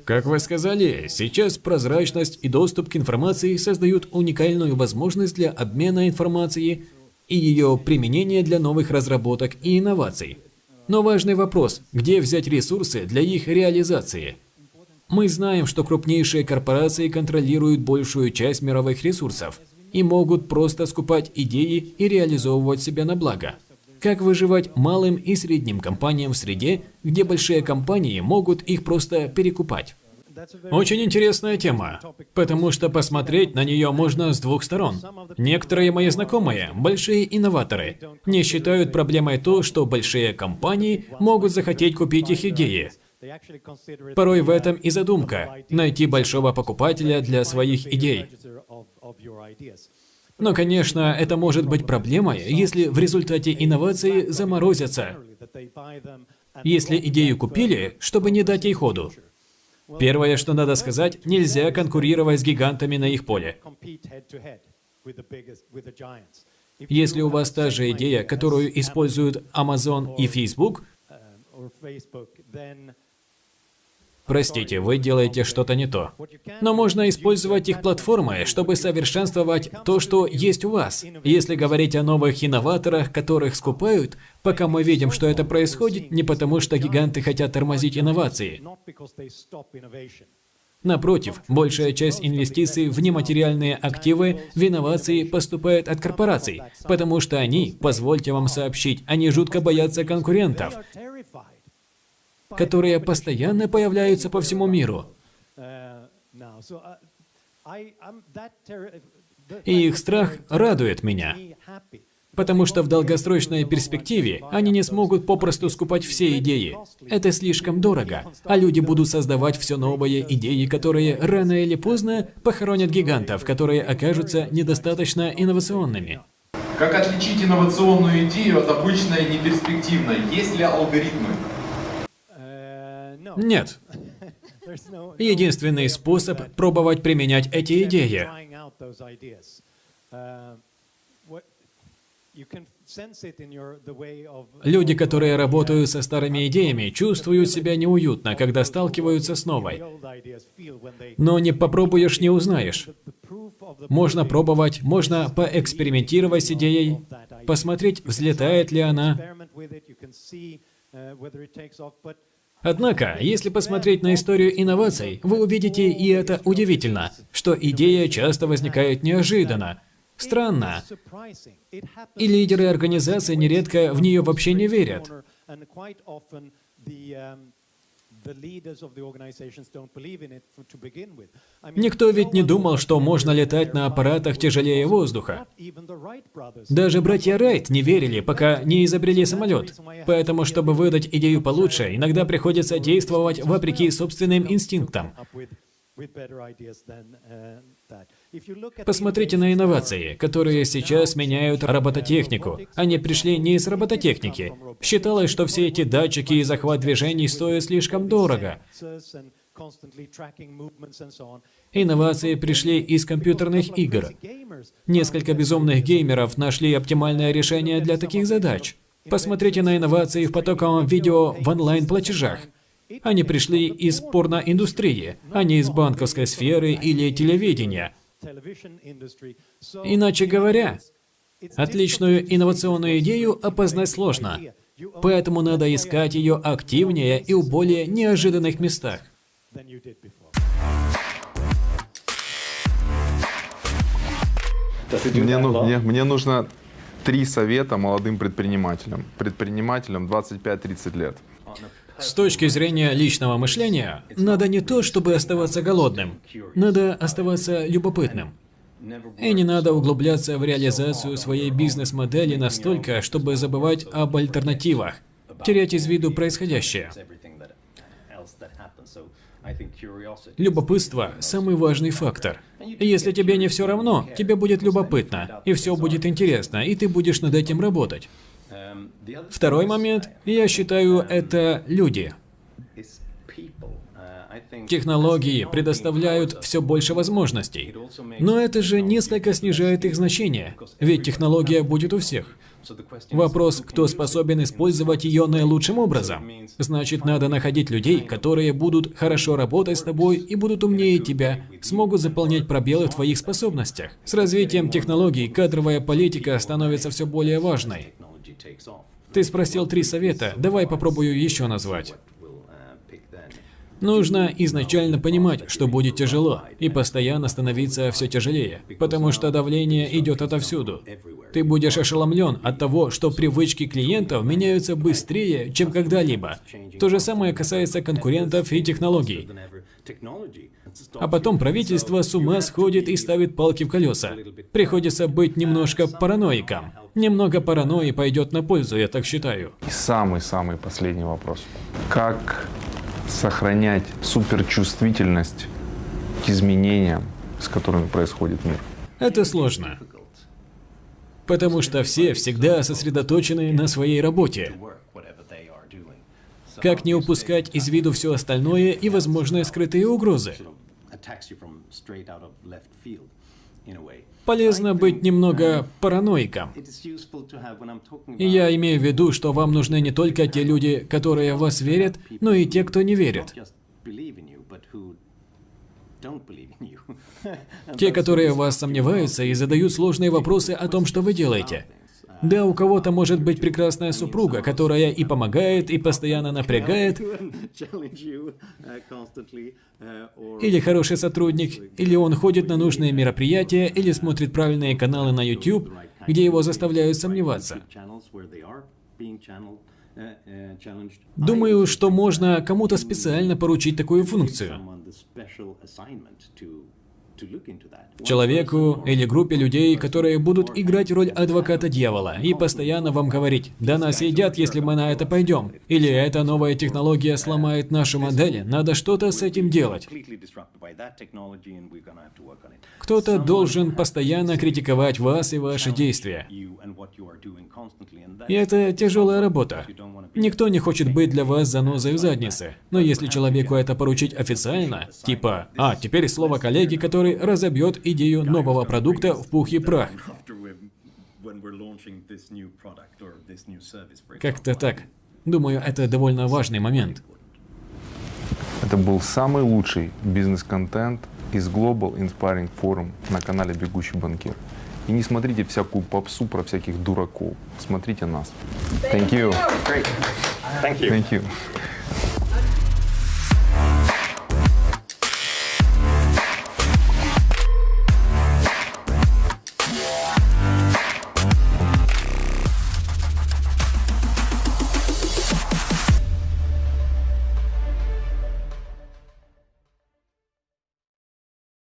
Как вы сказали, сейчас прозрачность и доступ к информации создают уникальную возможность для обмена информацией и ее применения для новых разработок и инноваций. Но важный вопрос – где взять ресурсы для их реализации? Мы знаем, что крупнейшие корпорации контролируют большую часть мировых ресурсов и могут просто скупать идеи и реализовывать себя на благо. Как выживать малым и средним компаниям в среде, где большие компании могут их просто перекупать? Очень интересная тема, потому что посмотреть на нее можно с двух сторон. Некоторые мои знакомые, большие инноваторы, не считают проблемой то, что большие компании могут захотеть купить их идеи. Порой в этом и задумка – найти большого покупателя для своих идей. Но, конечно, это может быть проблемой, если в результате инновации заморозятся. Если идею купили, чтобы не дать ей ходу. Первое, что надо сказать, нельзя конкурировать с гигантами на их поле. Если у вас та же идея, которую используют Amazon и Facebook, Простите, вы делаете что-то не то. Но можно использовать их платформы, чтобы совершенствовать то, что есть у вас. Если говорить о новых инноваторах, которых скупают, пока мы видим, что это происходит не потому, что гиганты хотят тормозить инновации. Напротив, большая часть инвестиций в нематериальные активы, в инновации поступает от корпораций, потому что они, позвольте вам сообщить, они жутко боятся конкурентов которые постоянно появляются по всему миру. И их страх радует меня, потому что в долгосрочной перспективе они не смогут попросту скупать все идеи. Это слишком дорого, а люди будут создавать все новые идеи, которые рано или поздно похоронят гигантов, которые окажутся недостаточно инновационными. Как отличить инновационную идею от обычной неперспективной? Есть ли алгоритмы? Нет. Единственный способ пробовать применять эти идеи. Люди, которые работают со старыми идеями, чувствуют себя неуютно, когда сталкиваются с новой. Но не попробуешь, не узнаешь. Можно пробовать, можно поэкспериментировать с идеей, посмотреть, взлетает ли она. Однако, если посмотреть на историю инноваций, вы увидите, и это удивительно, что идея часто возникает неожиданно, странно, и лидеры организации нередко в нее вообще не верят. Никто ведь не думал, что можно летать на аппаратах тяжелее воздуха. Даже братья Райт не верили, пока не изобрели самолет. Поэтому, чтобы выдать идею получше, иногда приходится действовать вопреки собственным инстинктам. Посмотрите на инновации, которые сейчас меняют робототехнику. Они пришли не из робототехники. Считалось, что все эти датчики и захват движений стоят слишком дорого. Инновации пришли из компьютерных игр. Несколько безумных геймеров нашли оптимальное решение для таких задач. Посмотрите на инновации в потоковом видео в онлайн-платежах. Они пришли из порноиндустрии, а не из банковской сферы или телевидения. Иначе говоря, отличную инновационную идею опознать сложно, поэтому надо искать ее активнее и в более неожиданных местах. Мне, ну, мне, мне нужно три совета молодым предпринимателям. Предпринимателям 25-30 лет. С точки зрения личного мышления, надо не то, чтобы оставаться голодным, надо оставаться любопытным. И не надо углубляться в реализацию своей бизнес-модели настолько, чтобы забывать об альтернативах, терять из виду происходящее. Любопытство – самый важный фактор. Если тебе не все равно, тебе будет любопытно, и все будет интересно, и ты будешь над этим работать. Второй момент, я считаю, это люди. Технологии предоставляют все больше возможностей. Но это же несколько снижает их значение, ведь технология будет у всех. Вопрос, кто способен использовать ее наилучшим образом. Значит, надо находить людей, которые будут хорошо работать с тобой и будут умнее тебя, смогут заполнять пробелы в твоих способностях. С развитием технологий кадровая политика становится все более важной. Ты спросил три совета, давай попробую еще назвать. Нужно изначально понимать, что будет тяжело, и постоянно становиться все тяжелее, потому что давление идет отовсюду. Ты будешь ошеломлен от того, что привычки клиентов меняются быстрее, чем когда-либо. То же самое касается конкурентов и технологий. А потом правительство с ума сходит и ставит палки в колеса. Приходится быть немножко параноиком. Немного паранойи пойдет на пользу, я так считаю. И самый-самый последний вопрос. Как сохранять суперчувствительность к изменениям, с которыми происходит мир? Это сложно. Потому что все всегда сосредоточены на своей работе. Как не упускать из виду все остальное и возможные скрытые угрозы? Полезно быть немного параноиком. И я имею в виду, что вам нужны не только те люди, которые в вас верят, но и те, кто не верит. Те, которые в вас сомневаются и задают сложные вопросы о том, что вы делаете. Да, у кого-то может быть прекрасная супруга, которая и помогает, и постоянно напрягает, или хороший сотрудник, или он ходит на нужные мероприятия, или смотрит правильные каналы на YouTube, где его заставляют сомневаться. Думаю, что можно кому-то специально поручить такую функцию. Человеку или группе людей, которые будут играть роль адвоката дьявола и постоянно вам говорить, да нас едят, если мы на это пойдем. Или эта новая технология сломает нашу модель, надо что-то с этим делать. Кто-то должен постоянно критиковать вас и ваши действия. И это тяжелая работа. Никто не хочет быть для вас занозой в заднице. Но если человеку это поручить официально, типа, а, теперь слово коллеги, который разобьет идею нового продукта в пух и прах. Как-то так. Думаю, это довольно важный момент. Это был самый лучший бизнес-контент из Global Inspiring Forum на канале «Бегущий банкир». И не смотрите всякую попсу про всяких дураков. Смотрите нас. Thank you. Thank you. Thank you.